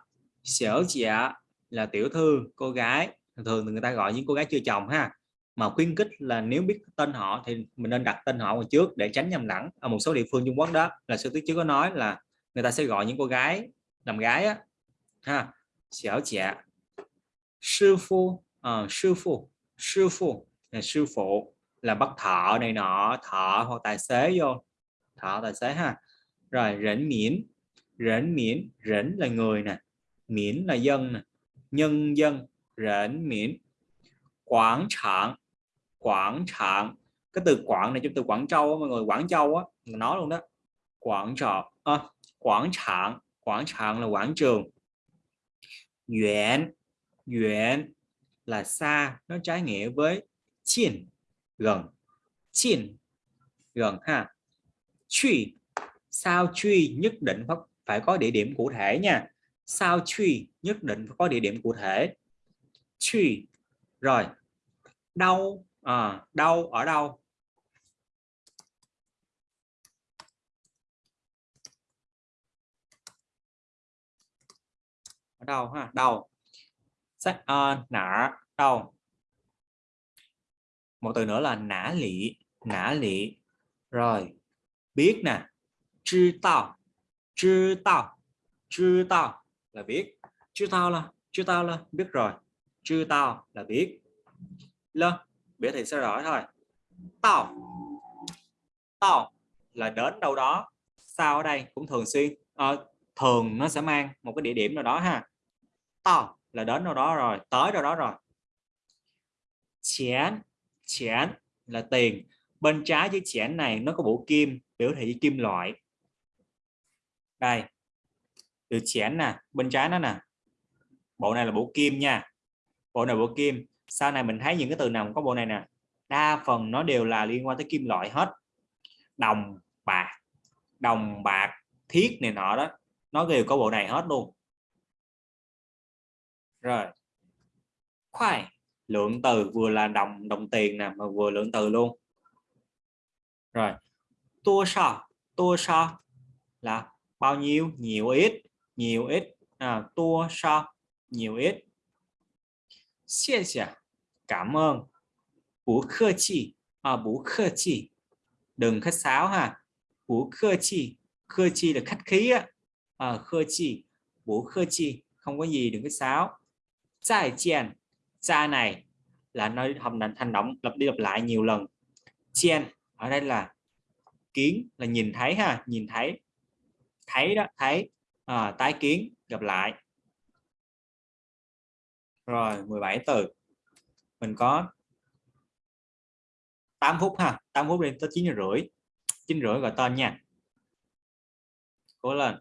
xéo trẻ là tiểu thư cô gái thường người ta gọi những cô gái chưa chồng ha mà khuyến khích là nếu biết tên họ thì mình nên đặt tên họ vào trước để tránh nhầm lẫn ở một số địa phương Trung Quốc đó là sư tiết chứ có nói là người ta sẽ gọi những cô gái làm gái á ha xảo trẻ sư phu à, sư phụ sư phụ là sư phụ là bắt thợ này nọ thợ hoặc tài xế vô thợ tài xế ha. Rồi rỉnh miễn rỉnh miễn rỉnh là người nè miễn là dân nè nhân dân rỉnh miễn. Quảng trạng quảng trạng cái từ quảng này trong từ quảng châu mọi người quảng châu á nói luôn đó quảng trọ à, quảng trạng quảng trạng là quảng trường. Yuan Yuan là xa nó trái nghĩa với chiên gần. Chiên gần ha. Truy sao truy nhất định phải, phải có địa điểm cụ thể nha. Sao truy nhất định phải có địa điểm cụ thể. Truy rồi đâu à, đâu ở đâu? ở đâu ha? Đầu sách uh, nã. Đầu một từ nữa là nã lị nã lị. Rồi biết nè. Chư tao. Chư tao. Chư tao là biết. Chư tao là chư tao là biết rồi. Chư tao là biết. Lơ biết thì sẽ rõ thôi. Tao. Tao là đến đâu đó. Sao ở đây? Cũng thường xuyên. À, thường nó sẽ mang một cái địa điểm nào đó ha tao là đến đâu đó rồi, tới đâu đó rồi. Chén chén là tiền. Bên trái dưới chén này nó có bộ kim, biểu thị kim loại. Đây, từ chén nè, bên trái nó nè. Bộ này là bộ kim nha. Bộ này bộ kim. Sau này mình thấy những cái từ nào có bộ này nè, đa phần nó đều là liên quan tới kim loại hết. Đồng bạc đồng bạc, thiết này nọ đó, nó đều có bộ này hết luôn rồi. Khoai. Lượng từ vừa là đồng đồng tiền nè mà vừa lượng từ luôn. Rồi. Tua sao tua sao là bao nhiêu? Nhiều ít. Nhiều ít. À, tua sao nhiều ít. Xie xie, cảm ơn. Bú khơ chi. À, bú khơ chi. Đừng khách sáo ha. Bú khơ chi. Khơ chi là khách khí á. À, khơ chi. Bú khơ chi. Không có gì đừng khách sáo. Zài chèn. cha này là nơi hầm động hành động lặp đi lặp lại nhiều lần. Chen ở đây là kiến là nhìn thấy ha nhìn thấy thấy đó thấy à, tái kiến gặp lại. Rồi 17 từ. Mình có 8 phút ha 8 phút lên tới 9 rưỡi 9 rưỡi gọi tên nha. Cố lên.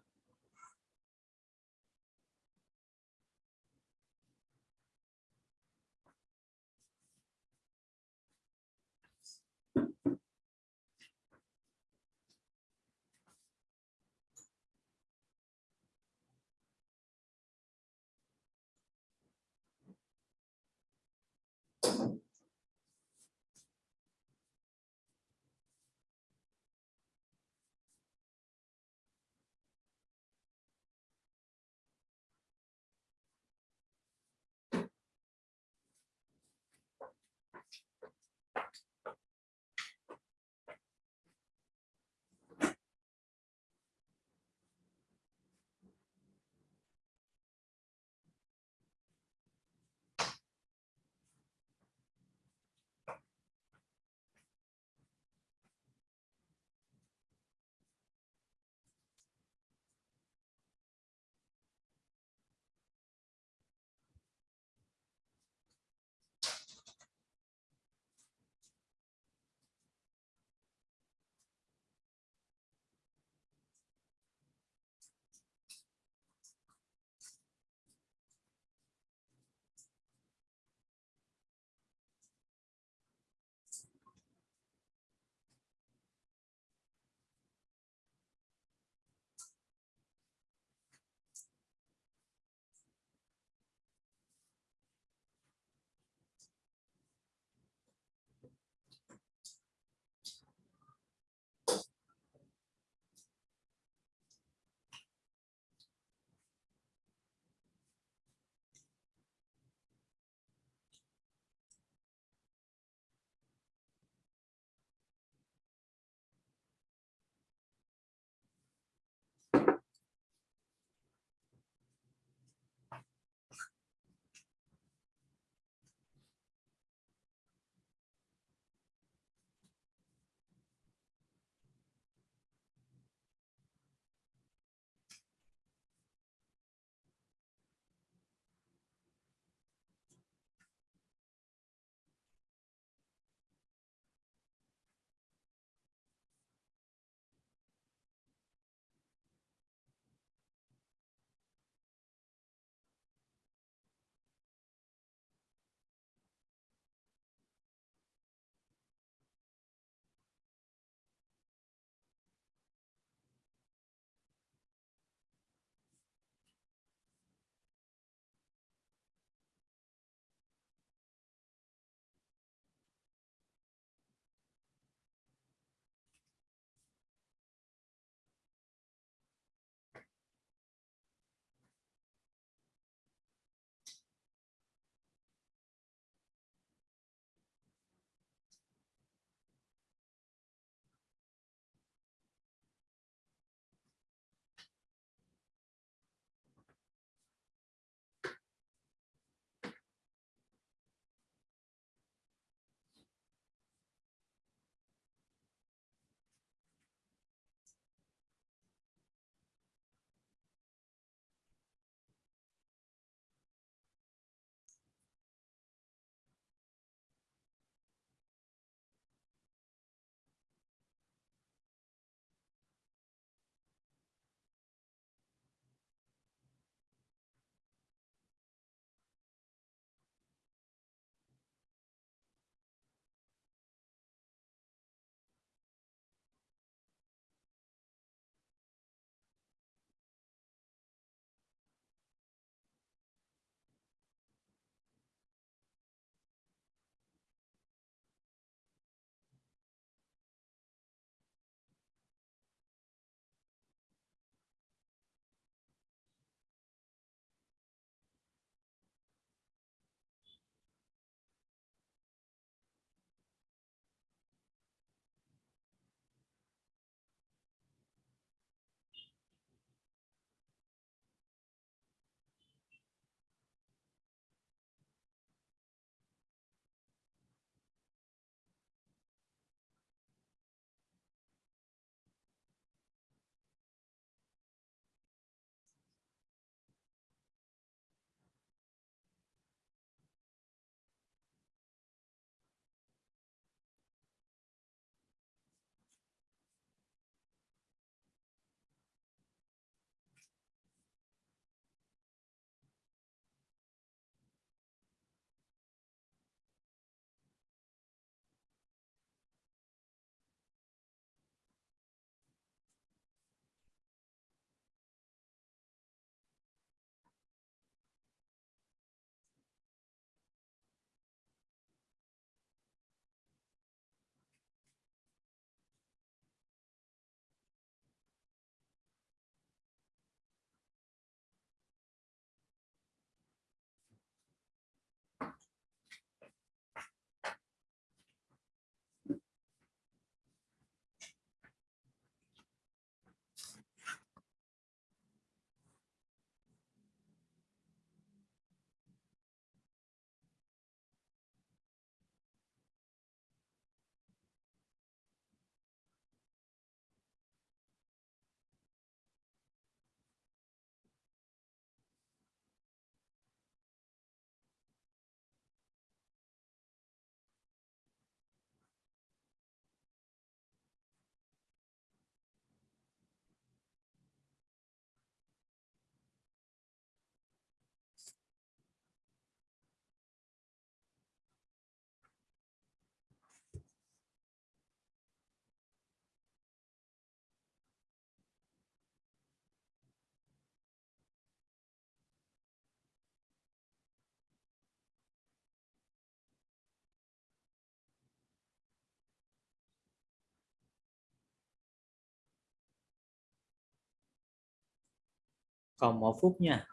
còn một phút nha.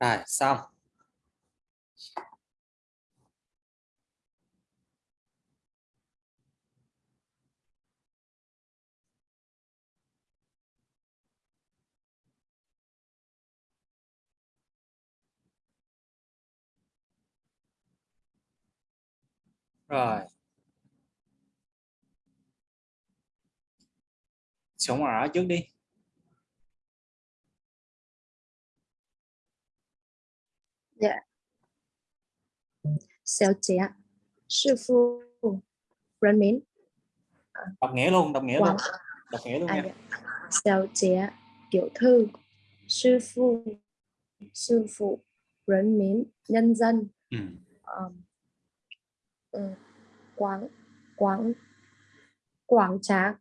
Rồi xong. Rồi. Sống ở trước đi. Dạ. Xéo chế ạ. Sư phụ Rắn mến. À. Đọc nghĩa luôn, đọc nghĩa luôn. Đọc nghĩa luôn à, nha. Dạ. Xéo chế tiểu thư. Sư phụ sư phụ rắn mến nhân dân. Ừ. Um, quảng quảng quảng tráng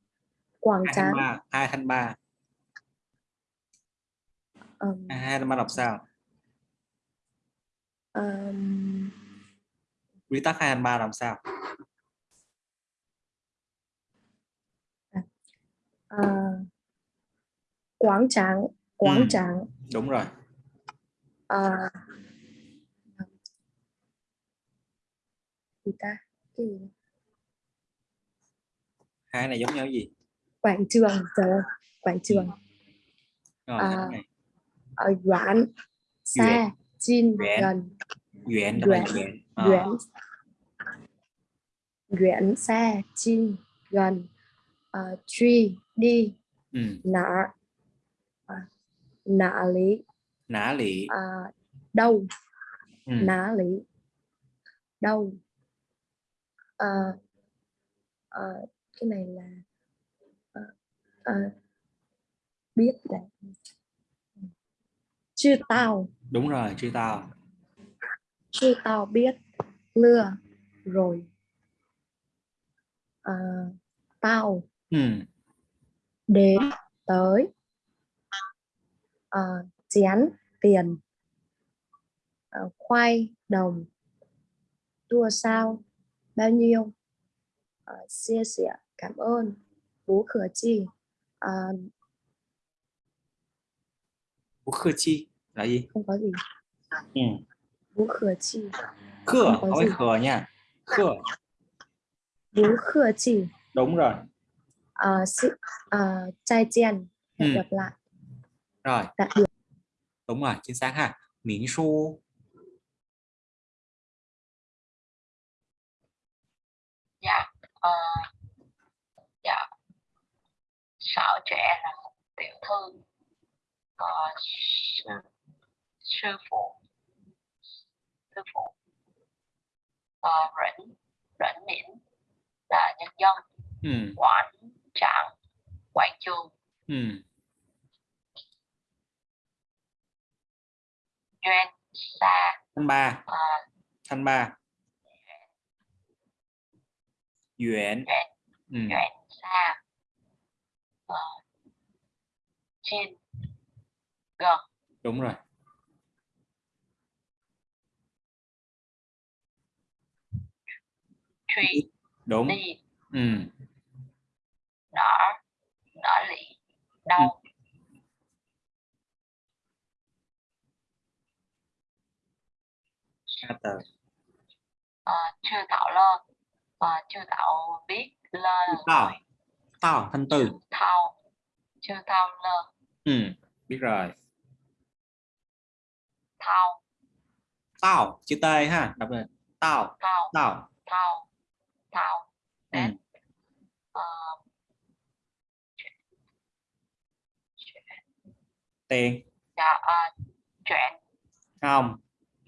quảng tráng hai thanh ba hai thanh ba đọc sao um, quy tắc hai thanh ba làm sao? Uh, quảng tráng quảng Ừ. tráng đúng rồi. Uh, gì ta? Cái gì? Hai này giống nhau gì? Quảng trường ơi, quảng trường. Rồi À, cái này. Ở Doãn xa Chin Doãn. gần. Duyện đó là duyện Ờ, xa Chin gần. Uh, truy đi. Ừ. nã. À, nã lý. Nã lị à, đâu. Ừ. nã lý. Đâu. Cái này là à, à, biết là chưa tao. Đúng rồi chưa tao. Chưa tao biết lừa rồi. À, tao ừ. đến tới à, chén tiền. À, khoai đồng. Tua sao? Bao nhiêu? À, chia sẻ cảm ơn. Bố khở chi? À, Ủa, khơ chi là gì? Không có gì. Ừ. bố khở chi khơ Không có khờ nha. Khơ bố khở chi đúng rồi. À, sự à, trai chen. Hẹn Ừ. gặp lại. Rồi. Tạm biệt đúng rồi chính xác ha. Miễn su. Dạ ờ, dạ. Xảo trẻ là một tiểu thư. Ờ, sư, phụ sư phụ ờ, rỉnh rỉnh miễn là nhân dân ừ. quảng trạng quảng trường. Ừ. duyên xa thanh ba. Ờ, thanh ba. Duyện duyện ừ. xa ờ, chin gần đúng rồi truy đúng. Đi. Ừ. nở nở lị. Đâu hai từ à, chưa tạo lơ. À, chưa tạo biết lơ. Tao gọi tao thanh từ. Thao chưa thao lơ. Ừ, biết rồi. Thao. Tao chữ t ha đọc tao. Thao tao. Thao thao ừ. đến à, tiền. Dạ, à, chuyện. Không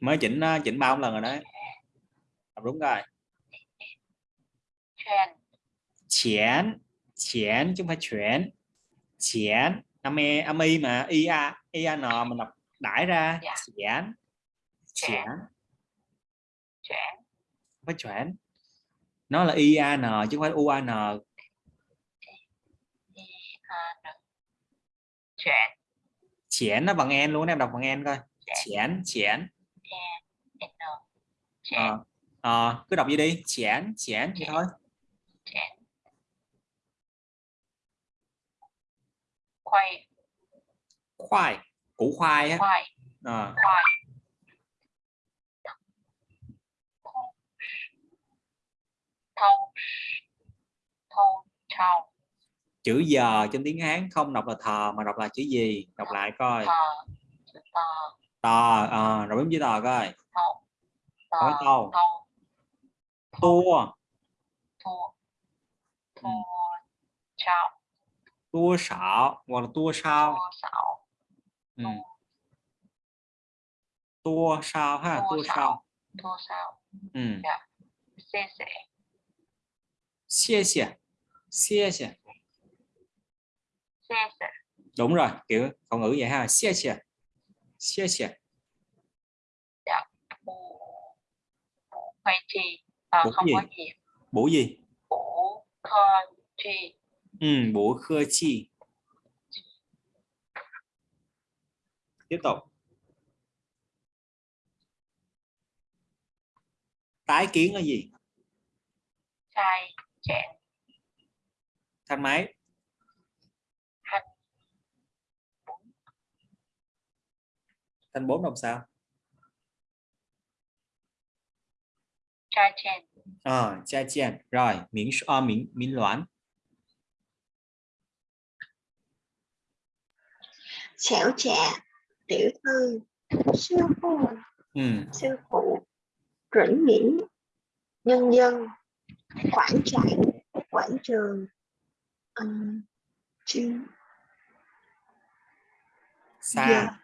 mới chỉnh ờ, chỉnh bao lần rồi đấy. Đọc đúng rồi. Chuyện. Chén chén chứ không phải chuyển chén âm e âm y mà i a i a n mình đọc đãi ra. Dạ. chén chén chuyện. Không phải chuyển nó là i a n chứ không phải u a n. Đi à, được. chuyện chén nó bằng en luôn em đọc bằng en coi. Chén chén e n chuyện Ờ, ờ, cứ đọc gì đi. Chén chén vậy thôi. Khoai. Khoai củ khoai á. Khoai. Ờ, khoai chữ giờ trong tiếng Hán không đọc là thờ mà đọc là chữ gì? Đọc lại coi. Tờ ờ, rồi bấm chữ tò coi. Tờ Nói thâu tua tua sảo hoặc là tua sao. Thua xảo ừ. tua sao ha? Tua tua sao. Thua xảo ừ. xie xie xie đúng rồi kiểu khẩu ngữ vậy ha. Bù. Bù khoai chi. À, Bù không gì? có gì. Bổ gì? Bù khơ chi. Ừ, bổ khơ chi. Tiếp tục. Tái kiến là gì? Chai chẹn. Thanh máy thanh bốn đọc sao? Chai chẹn ờ cha chien rồi miễn uh, miễn miễn loãn xẻo trẻ tiểu thư sư phụ. Ừ. sư phụ rỉnh nghỉ nhân dân quảng trại quảng trường. Um, chuyên xa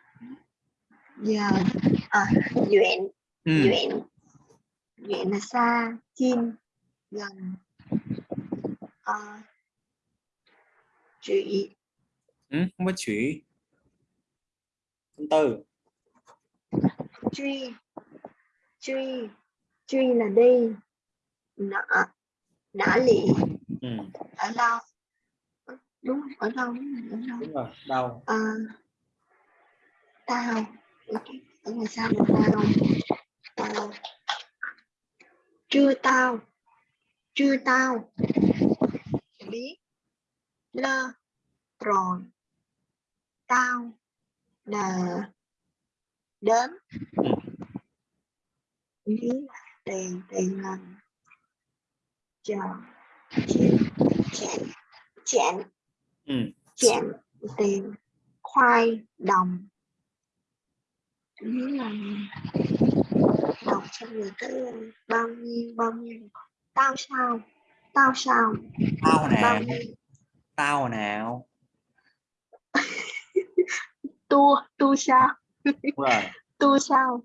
giờ à, duyện. Ừ. duyện. Duyện là xa chim gần. À, trụy. Ừ. không có chữ thứ tư truy truy truy là đi. Nợ. Nã lị. Ừ. ở đâu đúng ở đâu đúng đâu đúng rồi đâu à, tao ở ngoài sao mà tao tao chưa tao. Chưa tao. Biết. Lơ. Rồi. Tao là đến. Ừ. lý là tiền tiền lần chờ chén ừ. chén tiền khoai đồng lý là đọc cho người cái bao nhiêu bao nhiêu. Tao sao? Tao sao? Tao nào? Tao nào? Tu tu sao? Rồi. Tu sao?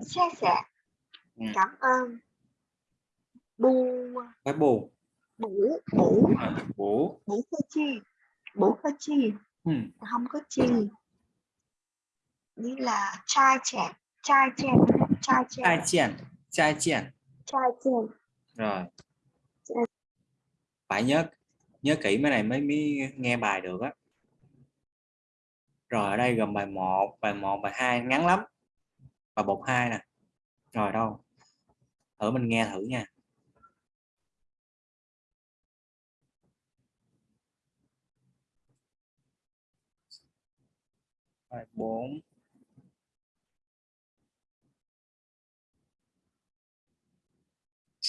Xe sẻ. Ừ. cảm ơn. Bu phải bù. Bủ bủ bố bủ cơ chi. Bủ cơ chi. Ừ. không có chi như là trai trẻ trai trẻ trai trẻ. Trai chien trai chien trai trẻ. Rồi. Phải nhớ nhớ kỹ mấy này mới mới nghe bài được á. Rồi ở đây gồm bài 1 bài 1 bài 2 ngắn lắm. Bài 1 2 nè. Rồi đâu? Thử mình nghe thử nha. Bài 4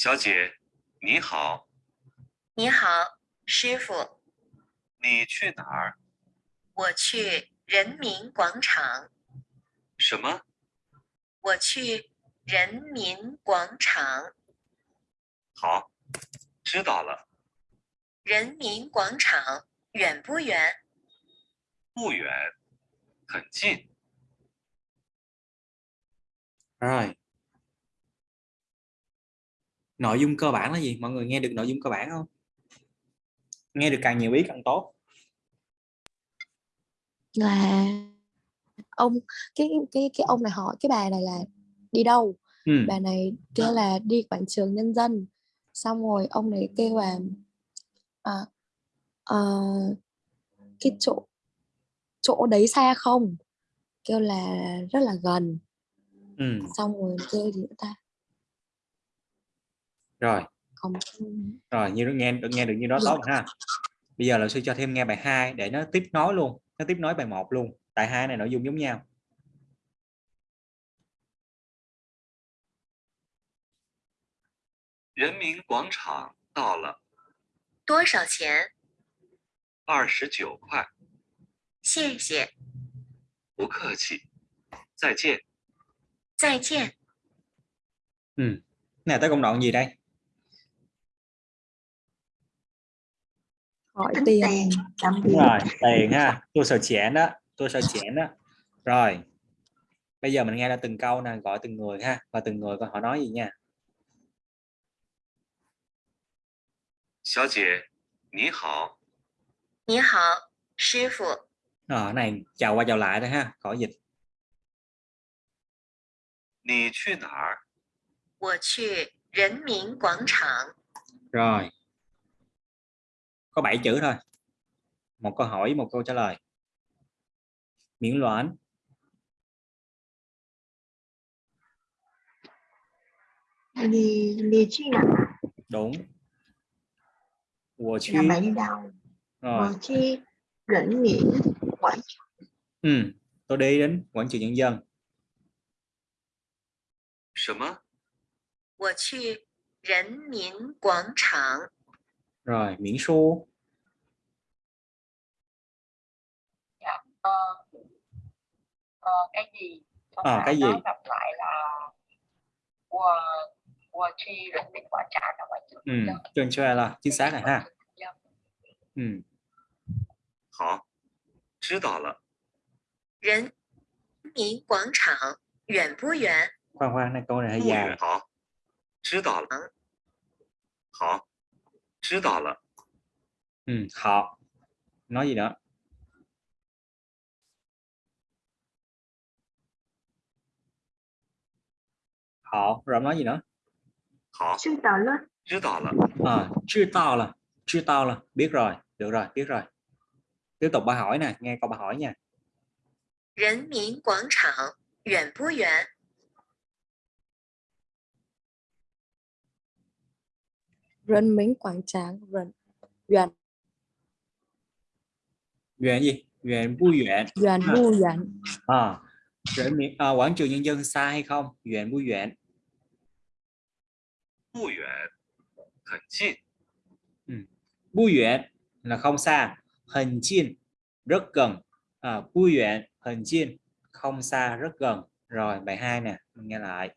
小姐，你好，你好，师傅，你去哪儿？我去人民广场，什么？我去人民广场。好，知道了，人民广场远不远？不远，很近。rồi nội dung cơ bản là gì? Mọi người nghe được nội dung cơ bản không? Nghe được càng nhiều ý càng tốt. Là ông cái cái cái ông này hỏi cái bà này là đi đâu? Ừ. bà này kêu là đi quảng trường nhân dân. Xong rồi ông này kêu là à, ờ, cái chỗ chỗ đấy xa không? Kêu là rất là gần. Ừ. xong rồi kêu gì nữa ta rồi còn rồi như nghe được nghe được như đó Dạ. tốt rồi ha bây giờ là sư cho thêm nghe bài 2 để nó tiếp nối luôn nó tiếp nối bài 1 luôn tại hai này nội dung giống nhau “人民广场到了，多少钱？二十九块，谢谢，不客气，再见。再见。 ừ. này tới công đoạn gì đây hỏi tính tiền tiền làm Đúng việc rồi tiền ha tôi sợ chẽn đó tôi sợ chẽn đó rồi bây giờ mình nghe ra từng câu nè gọi từng người ha và từng người coi họ nói gì nha 小姐，你好，你好，师傅， Ờ, cái này chào qua chào lại thôi ha khỏi dịch 你去哪儿？我去人民广场。 rồi có 7 chữ thôi một câu hỏi một câu trả lời miễn loạn lì lì chi nào đúng 我去 là bạn đi đâu rồi Và chi rỉnh nghiễn quảng ừ. tôi đi đến quảng trường nhân dân 什么？我去人民广场。 rồi miễn su Ờ, ờ, cái gì Câu Ờ, hỏi cái gì? nó đọc lại là 我我去人民广场là quảng trường ừ. nhân dân. trên cho là chính xác này ha ừ. 好，知道了。人民广场远不远？ khoan khoan này câu này hơi 不 dài 远。好，知道了。好， 知道了。 ừ. họ nói gì nữa họ rồi ông nói gì nữa 好， sư tờ lớp 知道了。 à, chưa tao là chưa tao là biết rồi được rồi biết rồi tiếp tục bà hỏi nè nghe câu bà hỏi nha 人民广场远不远？ Rân Mính Quảng Tráng Rân Duyện Duyện gì Duyện bu duyện Duyện À. Bu Duyện à, Duyện miệng- à, quảng trường nhân dân xa hay không Duyện bu duyện 不远，很近。 bu duyện là không xa hình chiên rất gần à, bu duyện hình chiên không xa rất gần rồi bài hai nè mình nghe lại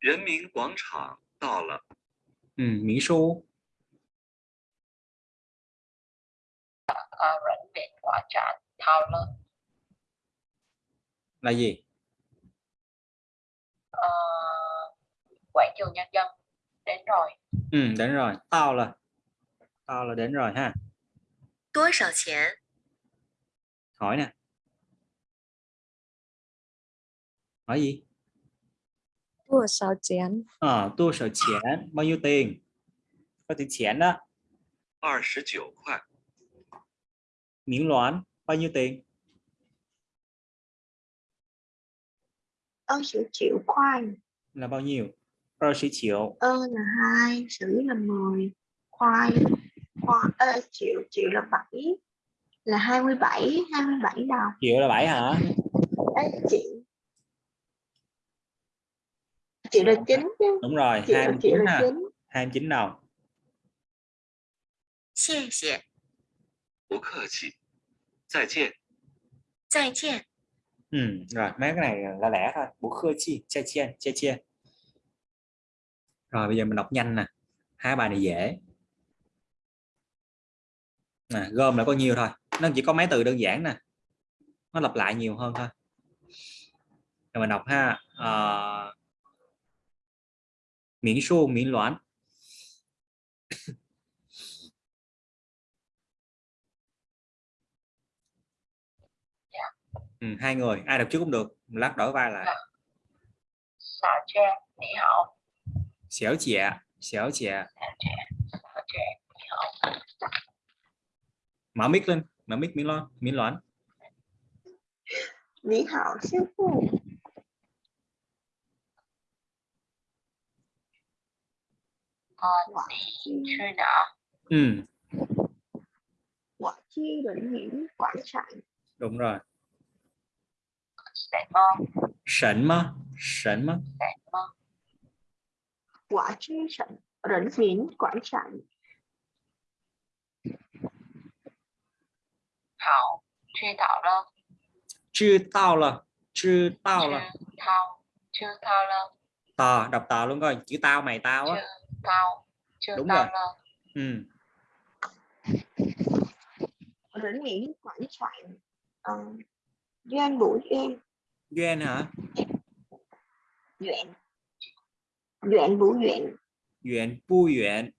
人民广场到了， Ừ, Mỹ Xu. Rảnh điện trả thao lớn. Là gì? À, quảng trường nhân dân đến rồi. Ừ, đến rồi. Tao là tao là đến rồi ha. Tối sào tiền? Hỏi nè. Hỏi gì? Tua Sao Chén à, tôi sợ chén bao nhiêu tiền có tiền chén đó 二十九块， miễn loạn bao nhiêu tiền ơ sử triệu khoai là bao nhiêu rồi sĩ triệu ơ là hai sử là 10 khoai khoai ơ, triệu triệu là 7 là 27 27 đồng triệu là bảy hả Ê, triệu chữ là chính chứ đúng rồi chữ là chữ 29 là nè chính 29 đầu 谢谢，不客气，再见。再见， ừ, rồi mấy cái này là lẻ thôi bố khơ chi cha chia cha chia rồi bây giờ mình đọc nhanh nè hai bài này dễ nè, gom lại có nhiều thôi nó chỉ có mấy từ đơn giản nè nó lặp lại nhiều hơn thôi rồi mình đọc ha uh, miễn su miễn loạn ừ, hai người ai đọc trước cũng được lát đổi vai lại 小娟，你好， xéo chẻ xéo chẻ 小娟，你好， mở mic lên mở mic miễn loạn miễn loạn Lý hảo sư phụ on the tree nọ. Ừ. Quả chi định hiển quảng trạng. Đúng rồi. Sảnh mơ. Sảnh mơ. Quả chi sảnh định hiển quảng trạng. thảo, chưa tạo lơ. Truy tạo lơ. Truy tạo lơ. Truy tạo, lơ. Tà, đọc tà luôn coi. Chữ tao mày tao á. Chưa tao chưa đúng tao rồi. là... ừ. đến nghĩ khoảng soạn um, ờ, Duyên buổi em. Duyên hả? Duyện Duyện bú duyện Duyện bu duyện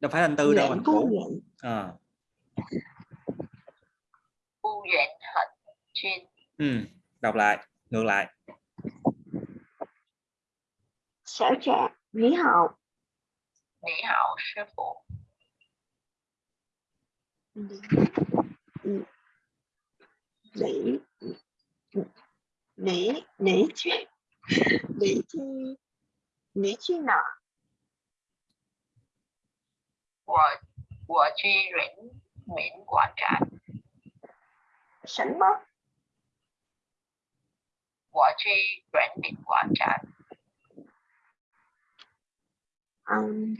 Đâu phải thành từ duyện, đâu anh Vũ à. Bu duyện hận chuyên. Ừ. Đọc lại, ngược lại. Sở trẻ, lý hậu. 你好，师傅， lý lý lý chi lý chi lý chi nào 我我去人民广场， 什么我去人民广场， um,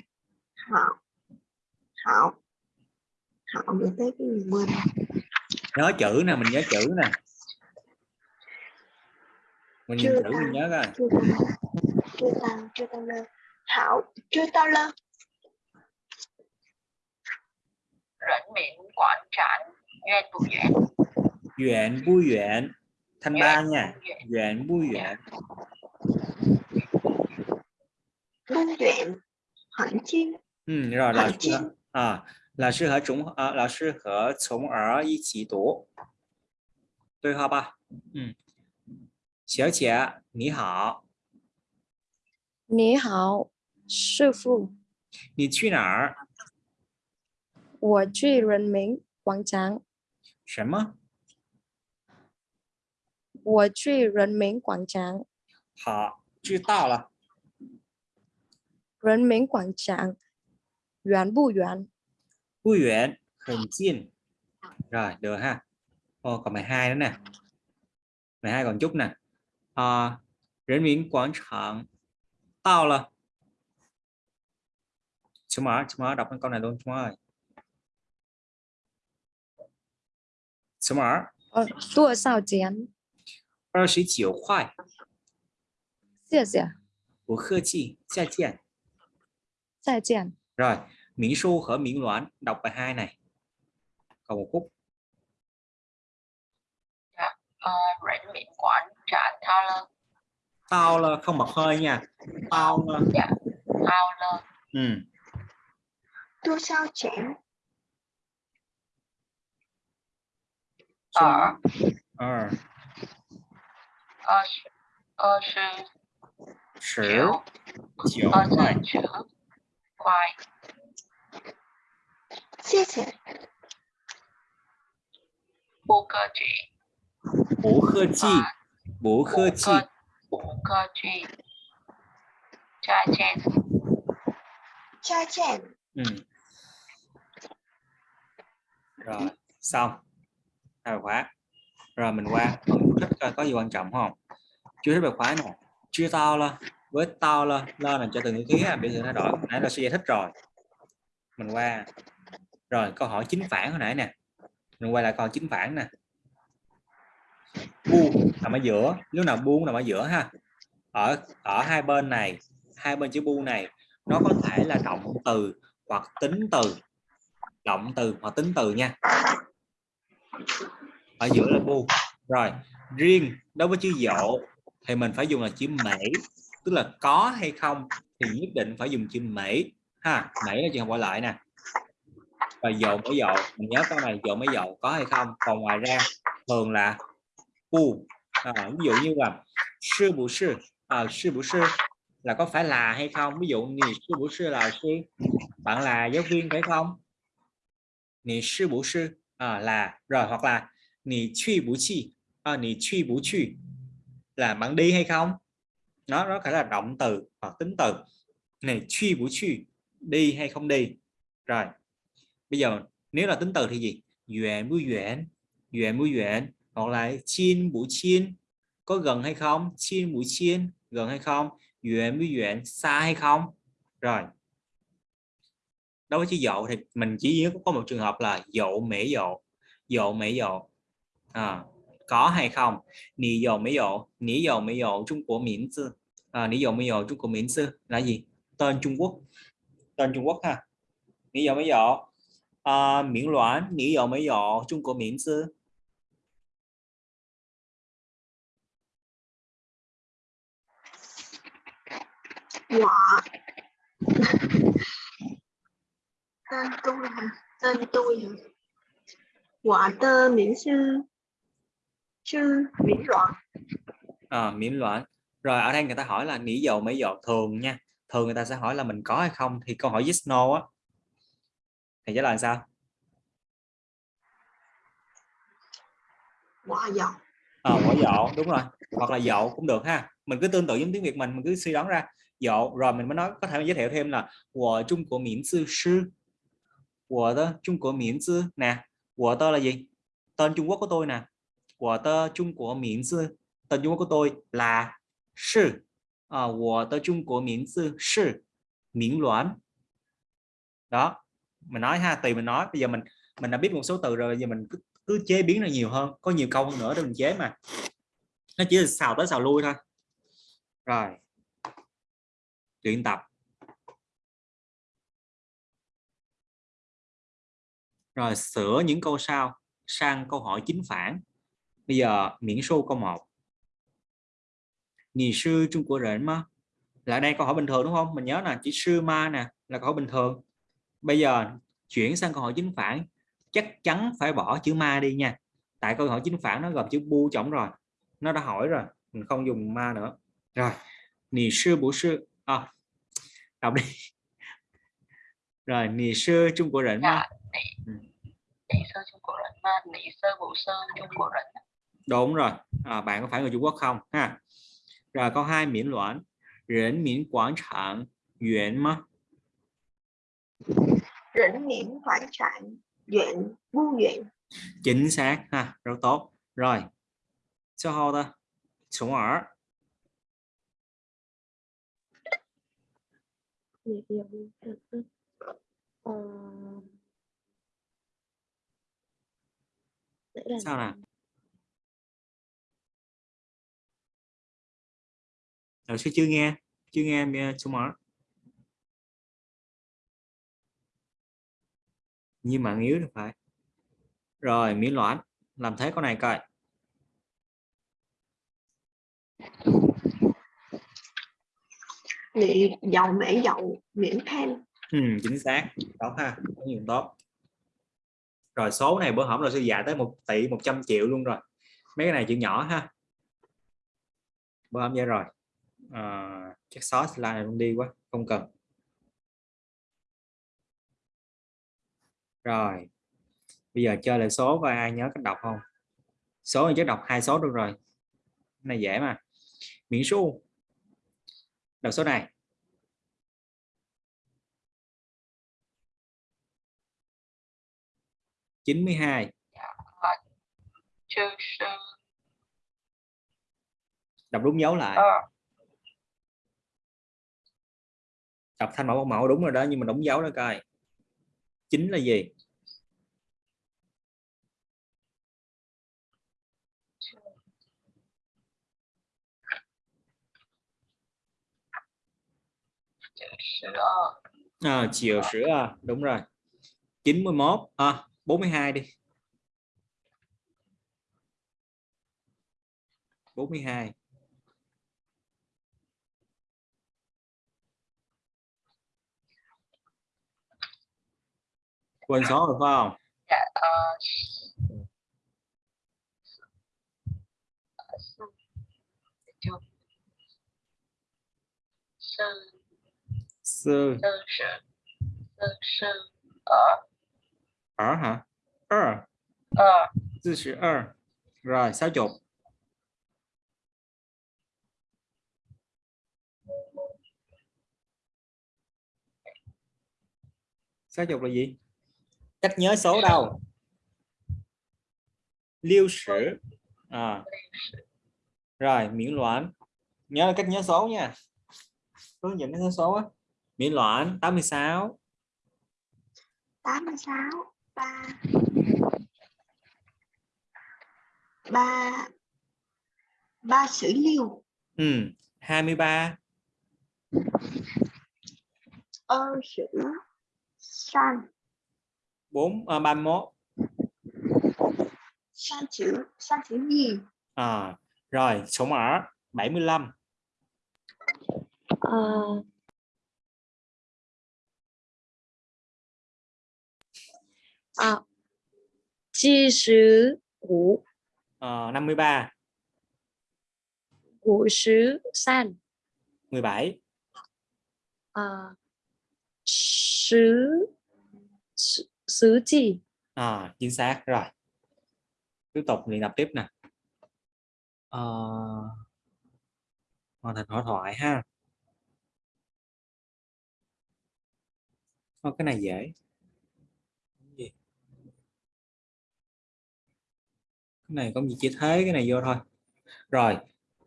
Thảo. Thảo. Hảo nhớ tới cái gì quên Nhớ chữ nè, mình nhớ chữ nè. Mình chưa nhìn chữ mình nhớ coi. Chưa tao Chưa tao, chưa tao lơ. Hảo, chưa tao lên Rảnh miệng quảng trạng Duyên bùi duyên Duyện vui duyện Thanh ba nha. Duyện vui duyện dạ. Vui duyện Hạnh chiên 嗯，让老师啊，老师和从啊，老师和从儿一起读，对话吧。嗯，小姐你好，你好，师傅，你去哪儿？我去人民广场。什么？我去人民广场。好，知道了。人民广场。远不远？不远很近rồi được ha Ô, còn 12 nữa nè 12 còn chút nè à,人民广场到了chú mở chú mở đọc cái câu này luôn chú ơi chú mở 呃，多少钱？ 29块谢谢，不客气再见再见。 rồi Mỹ Xu khởi Miễn Loạn đọc bài 2 này. Còn một phút dạ, ờ, rảnh miệng quản trả tao lơ. Tao lơ không bật hơi nha. Tao lơ. Dạ tao là ừ. Tôi sao chém ờ. Ờ. Ờ ờ sự sự ờ sự quay 谢谢 不客气， bố khơ chi 啊， bố khơ 不 chi 客不客气，再见， cha chém ừ. rồi xong hai bài khóa rồi mình qua phần chú thích coi có gì quan trọng không chú thích bài khóa nè chưa tao là với to lên lên là cho từng ngữ khí ha biểu hiện thay đổi nãy là sẽ giải thích rồi mình qua rồi, câu hỏi chính phản hồi nãy nè. Mình quay lại câu hỏi chính phản nè. Bu nằm ở giữa. Lúc nào bu nằm ở giữa ha. Ở ở hai bên này, hai bên chữ bu này, nó có thể là động từ hoặc tính từ. Động từ hoặc tính từ nha. Ở giữa là bu rồi, riêng đối với chữ dỗ thì mình phải dùng là chữ mễ tức là có hay không thì nhất định phải dùng chữ mễ ha mễ là trường không gọi lại nè và dồn mới dồn mình nhớ câu này dồn mới dồn có hay không? Còn ngoài ra thường là bu à, ví dụ như là sư bù sư. À, sư bù sư là có phải là hay không? Ví dụ như sư bù sư là sư bạn là giáo viên phải không? Nì sư bù sư à, là rồi hoặc là nì truy bù chi. À, nì truy bù truy là bạn đi hay không? Nó nó phải là động từ hoặc tính từ. Này truy bù truy đi hay không đi? Rồi bây giờ nếu là tính từ thì gì? Duyện bú duyện duyện bú duyện hoặc là chiên bú chiên có gần hay không? Chiên bú chiên gần hay không? Duyện bú duyện xa hay không? Rồi. Đối với chữ dậu thì mình chỉ nhớ có một trường hợp là dậu mễ dậu dậu mễ dậu. À, có hay không? Nì dậu mễ dậu nì dậu mễ dậu Trung Quốc miễn sư. À, nì dậu mễ dậu Trung Quốc miễn sư là gì? Tên Trung Quốc. Tên Trung Quốc ha. Nì dậu mễ dậu à, miễn loạn nì dậu mễ dậu Trung Quốc miễn sư 我 tên tôi hả tên tôi hả quả tơ miễn sư sư miễn loạn à, miễn loạn rồi ở đây người ta hỏi là nỉ dầu mấy dầu thường nha. Thường người ta sẽ hỏi là mình có hay không? Thì câu hỏi yes no á thì trả lời sao? Quả dầu. À, quả dậu đúng rồi. Hoặc là dậu cũng được ha. Mình cứ tương tự giống tiếng việt mình mình cứ suy đoán ra. Dậu rồi mình mới nói có thể giới thiệu thêm là của trung của miễn sư sư. Của tơ trung của miễn sư. Nè của tơ là gì? Tên trung quốc của tôi nè. Của tơ trung của miễn sư. Tên trung quốc của tôi là sư. À, của tơ trung của miễn sư sư. Miễn loạn đó mình nói ha tùy mình nói. Bây giờ mình mình đã biết một số từ rồi bây giờ mình cứ, cứ chế biến ra nhiều hơn. Có nhiều câu hơn nữa để mình chế mà. Nó chỉ là xào tới xào lui thôi. Rồi. Luyện tập. Rồi sửa những câu sau sang câu hỏi chính phản. Bây giờ miễn số câu 1 Nì sư Trung Quốc rệnh mà là đây câu hỏi bình thường đúng không? Mình nhớ là chỉ sư ma nè là câu hỏi bình thường bây giờ chuyển sang câu hỏi chính phản. Chắc chắn phải bỏ chữ ma đi nha. Tại câu hỏi chính phản nó gồm chữ bu chổng rồi. Nó đã hỏi rồi mình không dùng ma nữa. Rồi nì sư bổ sư à, đọc đi. Rồi nì sư trung của rỉnh dạ, ừ. ma. Nì sư chung của rỉnh ma nì sơ bổ sơ chung của rỉnh đúng rồi. À, bạn có phải người Trung Quốc không? Ha. Rồi câu hai miễn loạn. Rỉnh miễn quảng trạng Yuan mà rỉnh miễn khoái trạng duyện bu duyện. Chính xác ha, rất tốt. Rồi sau hô ta, số ở sao nào rồi chưa nghe chưa nghe em số nhưng mà yếu thì phải. Rồi miễn loạn làm thế con này coi. Nị dầu mễ dậu miễn thêm ừ, chính xác. Tốt ha có nhiều tốt. Rồi số này bữa hổm là sư dạy tới một tỷ 100 triệu luôn rồi. Mấy cái này chữ nhỏ ha. Bữa hổm vậy rồi. À, chắc xóa slide này luôn đi quá không cần rồi. Bây giờ chơi lại số coi ai nhớ cách đọc không? Số này chắc đọc hai số được rồi. Cái này dễ mà. Miễn số. Đọc số này. Chín mươi hai. Đọc đúng dấu lại. Ờ. Đọc thanh mẫu mẫu đúng rồi đó nhưng mà đóng dấu đó coi. Chính là gì à, chiều sữa à, đúng rồi. 91 à 42 đi. 42 quên số rồi phải không? Dạ ờ, chưa sơn sư sơn sự sơn sư ở ở hả? Ở ở sư sự ở rồi sáu chục. Sáu chục là gì? Cách nhớ số đâu? Liêu sử. À. rồi miễn loạn. Nhớ cách nhớ số nha. Hướng dẫn nhớ số á miễn loạn 86 86 3 3 3 sử liều ừ 23 ơ sử san. 4 à, 31 san chữ san chữ gì? À, rồi số mở 75 Ờ, à, chi sử ngũ. À, 53 ngũ sử san. 17 à, sử sử sử chi. À, chính xác rồi. Tiếp tục luyện tập tiếp nè. À, hoàn thành hội thoại ha. Ô, cái này dễ cái này cũng gì chỉ thế, cái này vô thôi. Rồi,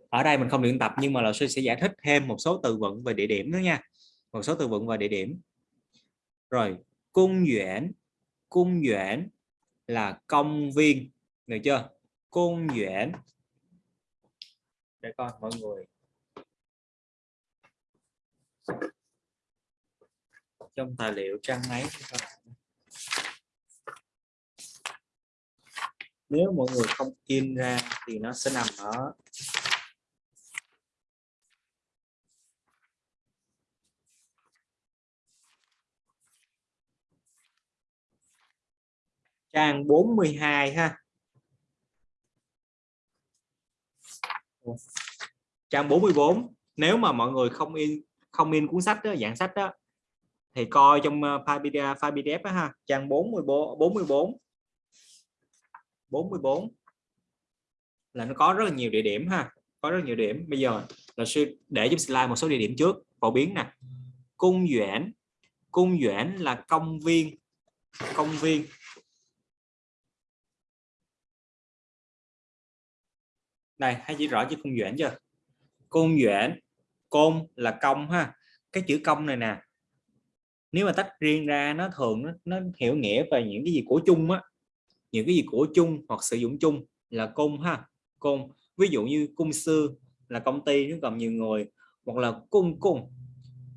ở đây mình không luyện tập nhưng mà Lào Sư sẽ giải thích thêm một số từ vựng về địa điểm nữa nha. Một số từ vựng về địa điểm. Rồi, cung duyễn cung duyễn là công viên. Được chưa? Cung duyễn để coi mọi người. Trong tài liệu trang mấy các bạn nếu mọi người không in ra thì nó sẽ nằm ở trang 42 ha. Trang 44 nếu mà mọi người không in không in cuốn sách đó, dạng sách đó thì coi trong uh, file PDF, file PDF đó, ha. Trang 44 44 44 là nó có rất là nhiều địa điểm ha có rất nhiều điểm. Bây giờ là sư để giúp slide một số địa điểm trước phổ biến nè. Cung duyễn cung duyễn là công viên công viên. Đây hãy chỉ rõ chữ cung duyễn chưa? Cung duyễn côn là công ha. Cái chữ công này nè nếu mà tách riêng ra nó thường nó, nó hiểu nghĩa về những cái gì của chung á những cái gì của chung hoặc sử dụng chung là cung ha cung. Ví dụ như cung sư là công ty nó gồm nhiều người hoặc là cung cung.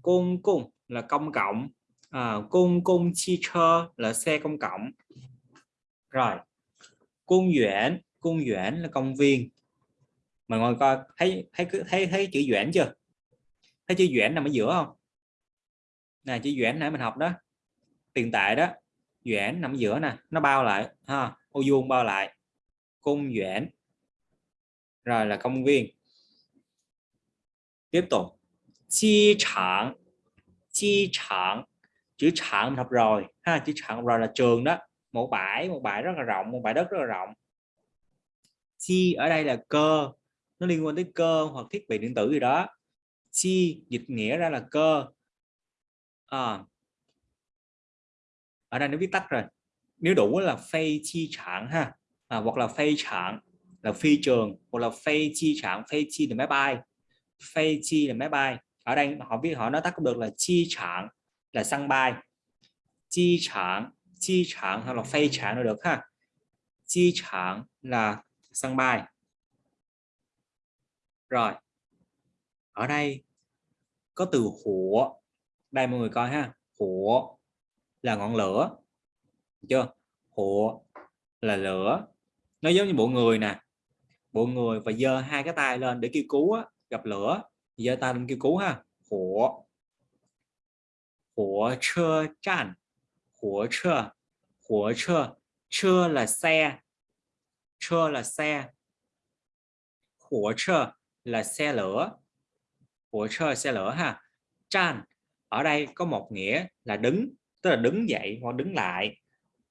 Cung cung là công cộng. À, cung cung chi chơ là xe công cộng. Rồi cung duyễn cung duyễn là công viên. Mà ngồi coi thấy thấy thấy thấy chữ duyễn chưa? Thấy chữ duyễn nằm ở giữa không? Nè chữ duyễn nãy mình học đó tiền tệ đó duyễn nằm giữa nè nó bao lại ha ô vuông bao lại cung duyễn rồi là công viên. Tiếp tục chi trạng chi trạng chữ trạng học rồi ha chữ trạng rồi là trường đó một bãi một bãi rất là rộng một bãi đất rất là rộng. Chi ở đây là cơ nó liên quan tới cơ hoặc thiết bị điện tử gì đó. Chi dịch nghĩa ra là cơ. À, ở đây nó viết tắt rồi. Nếu đủ là phay chi trạng ha à, hoặc là phay trạng là phi trường hoặc là phay chi trạng phay chi là máy bay. Phay chi là máy bay. Ở đây họ biết họ nói tắt cũng được là chi trạng là sân bay. Chi trạng chi trạng hoặc là phay trạng đều được ha. Chi trạng là sân bay. Rồi. Ở đây có từ h 火 đây mọi người coi ha. Hủa là ngọn lửa chưa? Hụa là lửa. Nó giống như bộ người nè. Bộ người và giơ hai cái tay lên để kêu cứu á, gặp lửa. Giơ tay lên kêu cứu ha. Hụa. Hụa chơ chan. Hụa chơ. Hụa chơ. Chơ là xe. Chơ là xe. Hụa chơ là xe lửa. Hụa chơ xe lửa ha. Chan. Ở đây có một nghĩa là đứng tức là đứng dậy hoặc đứng lại.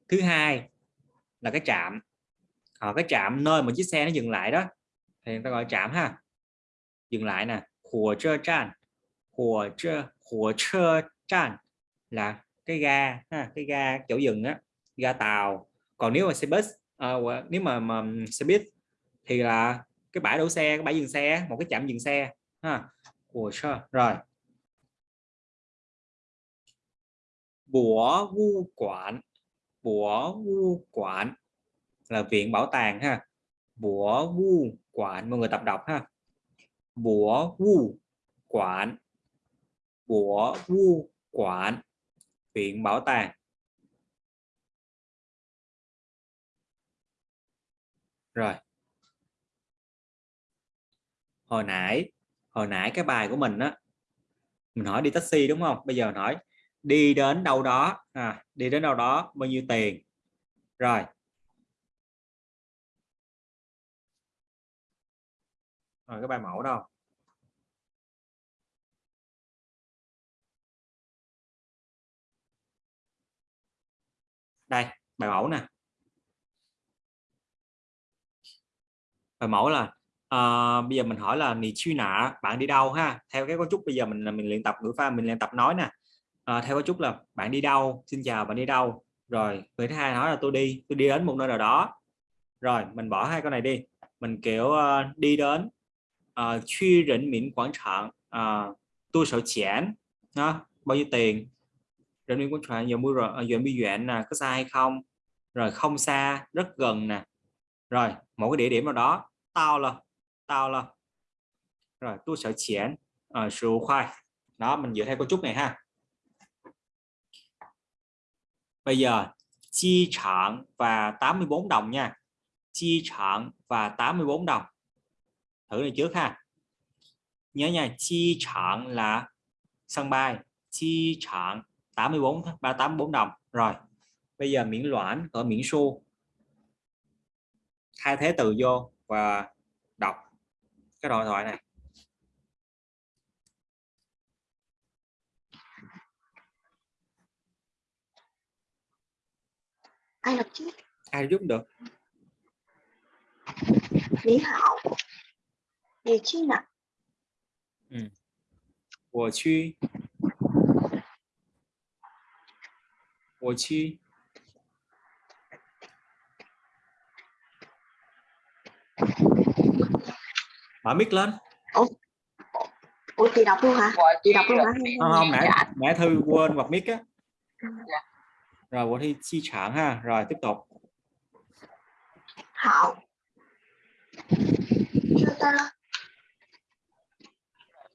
Thứ hai là cái trạm. Ở cái trạm nơi mà chiếc xe nó dừng lại đó thì người ta gọi trạm ha. Dừng lại nè của chơ tràn của chơ của chơ tràn là cái ga ha, cái ga chỗ dừng á ga tàu. Còn nếu mà xe bus à, nếu mà, mà xe buýt thì là cái bãi đổ xe cái bãi dừng xe một cái trạm dừng xe ha. Của sure. rồi. Bùa vu quản bùa vu quản là viện bảo tàng ha. Bùa vu quản mọi người tập đọc ha. Bùa vu quản bùa vu quản viện bảo tàng. Rồi. Hồi nãy hồi nãy cái bài của mình á, mình hỏi đi taxi đúng không? Bây giờ hỏi đi đến đâu đó. À, đi đến đâu đó bao nhiêu tiền? Rồi. Rồi cái bài mẫu đâu? Đây bài mẫu nè. Bài mẫu là uh, bây giờ mình hỏi là nì truy nạ bạn đi đâu ha? Theo cái cấu trúc bây giờ mình mình luyện tập ngữ pha mình luyện tập nói nè à, theo có chút là bạn đi đâu xin chào bạn đi đâu. Rồi người thứ hai nói là tôi đi tôi đi đến một nơi nào đó. Rồi mình bỏ hai con này đi. Mình kiểu uh, đi đến ờ, uh, truy rỉnh miễn quảng trạng uh, tôi sợ chén nó bao nhiêu tiền? Rỉnh miễn quảng trạng giờ mua rồi giờ bi duyện nè có xa hay không? Rồi không xa rất gần nè. Rồi một cái địa điểm nào đó tao là tao là rồi tôi sợ chén ở số khoai. Đó mình dựa theo cấu trúc này ha bây giờ, chi trạng và 84 đồng nha. Chi trạng và 84 đồng. Thử này trước ha. Nhớ nha, chi trạng là sân bay, chi trạng 84 384 đồng. Rồi, bây giờ miễn loãn ở miễn xu. Thay thế từ vô và đọc cái đoạn thoại này. ai đọc trước ai giúp được 你好你去哪我去我去 mở mic lên ủa chị đọc luôn hả Gọi chị đọc luôn hả không, không nãy Dạ. nãy thư quên bật mic á Dạ. rồi Vũ Thi chi sản ha. Rồi tiếp tục. Hảo.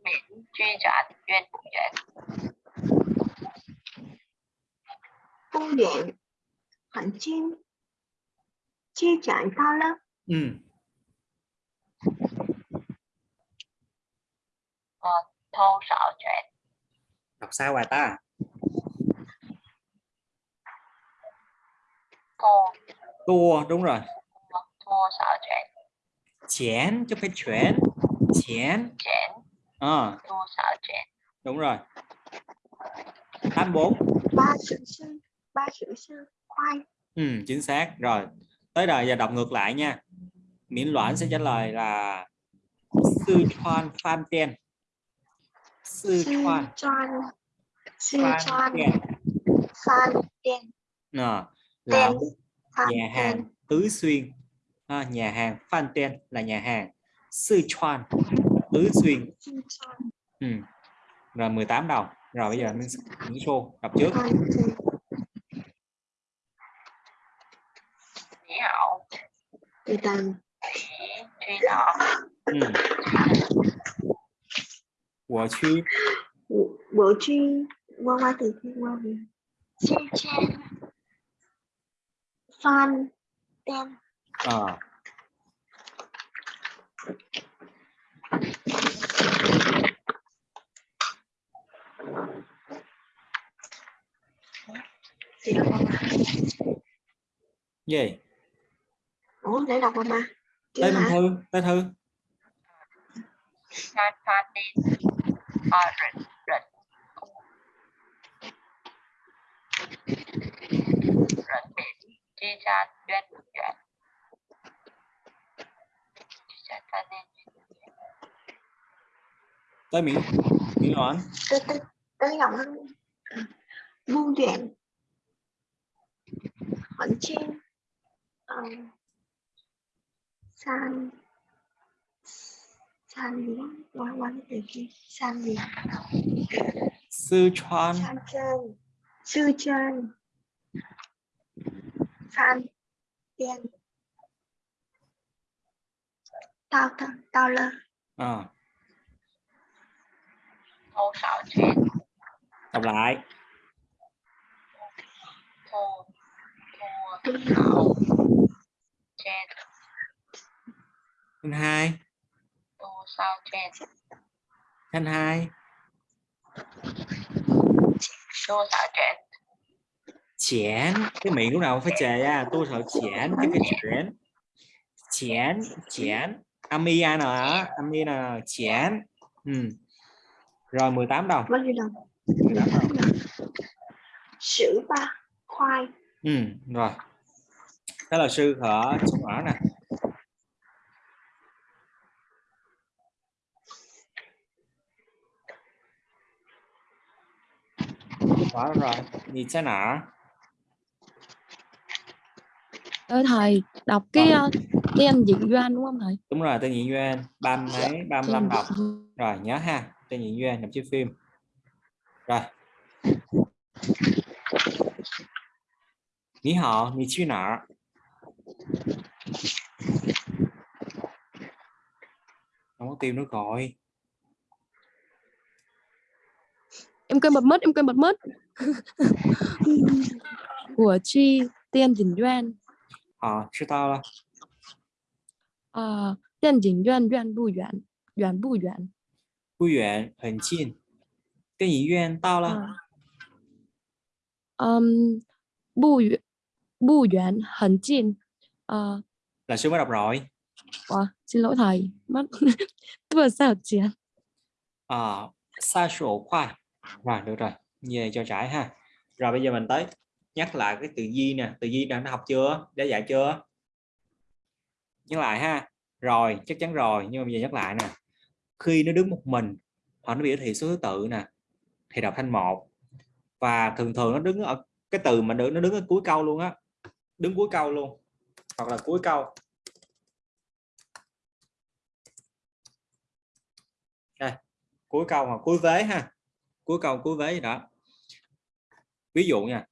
Miễn chi trả tịch duyên bụng duyên bụng duyên hẳn chim chi trả sao lắm. Ừ. Ờ, thô sợ chuyện. Đọc sao bài ta? Tua đúng rồi. Thô sợ chuyện chén chứ phải chuyển chén chén à, thô sợ chuyện đúng rồi. 84 ba sự sư ba sự sư khoai ừ, chính xác. Rồi tới đời giờ đọc ngược lại nha. Miễn loạn sẽ trả lời là sư choan phan tiên. Sư choan. Sư tiên. Phan tiên. Ờ, là nhà hàng tứ xuyên. À, nhà hàng phan tiên là nhà hàng sư choan. Tứ xuyên. Ừ. rồi 18 đồng rồi bây giờ mình những số đọc trước. Ừ. qua về chi chen, fan đen. À, đọc qua ba gì? Ủa để đọc qua ba Minh hả? thư tới thư. San phan tin, à, rịnh, rịnh, rịnh biển, chi chan, duyên, duyện. Chi chan phan tin, tới miễn miễn đoán tới tới tới lắm muôn chuyện hận trên san san gì đó qua qua cái từ kia san gì sư Chuan sư chân san đen tao tao tao lơ à, thô xảo chuyện, đọc lại. Thô, tôi xảo, chen, thanh hai. Thô sao chen, thanh hai. Thô xảo chen, chén. Cái miệng lúc nào cũng phải chè ra tôi sợ chén chứ phải chén. Chén chén. Ami ai nào ami nào chén. Ừ. rồi 18 đồng bao nhiêu đồng 18 đồng sữa ba khoai. Ừ. rồi. Đó là sư ở sông ở nè. Đó rồi. Nhìn thế nào Ơi thầy đọc cái uh, tên diễn doan đúng không thầy? Đúng rồi tên nhị duyên ba mấy 35 Tên đồng diễn- rồi nhớ ha tên nhị duyên nằm chiếu phim. Rồi. Ní họ, ní chi nọ. Không có tim nữa rồi em quên bật mất em quên bật mất. Của chi tên diễn doan Ờ, chứ tao là à, tên diễn doan doan bu doan doan bu doan Bù yuan, hẳn chín Tên nhị duyên tao là à. um, bu yu- bu doan hẳn chín Ờ, Là sư mới đọc rồi ủa, xin lỗi thầy mất vừa sao chị Ờ, sai sổ khoai Rồi, được rồi Về cho trải ha Rồi bây giờ mình tới Nhắc lại cái từ di nè Từ di đã học chưa? Đã dạy chưa? Nhắc lại ha. Rồi, chắc chắn rồi Nhưng mà bây giờ nhắc lại nè. Khi nó đứng một mình Hoặc nó biểu thị số thứ tự nè Thì đọc thanh một. Và thường thường nó đứng ở Cái từ mà nó đứng ở cuối câu luôn á. Đứng cuối câu luôn Hoặc là cuối câu. Đây cuối câu hoặc cuối vế ha. Cuối câu cuối vế gì đó. Ví dụ nha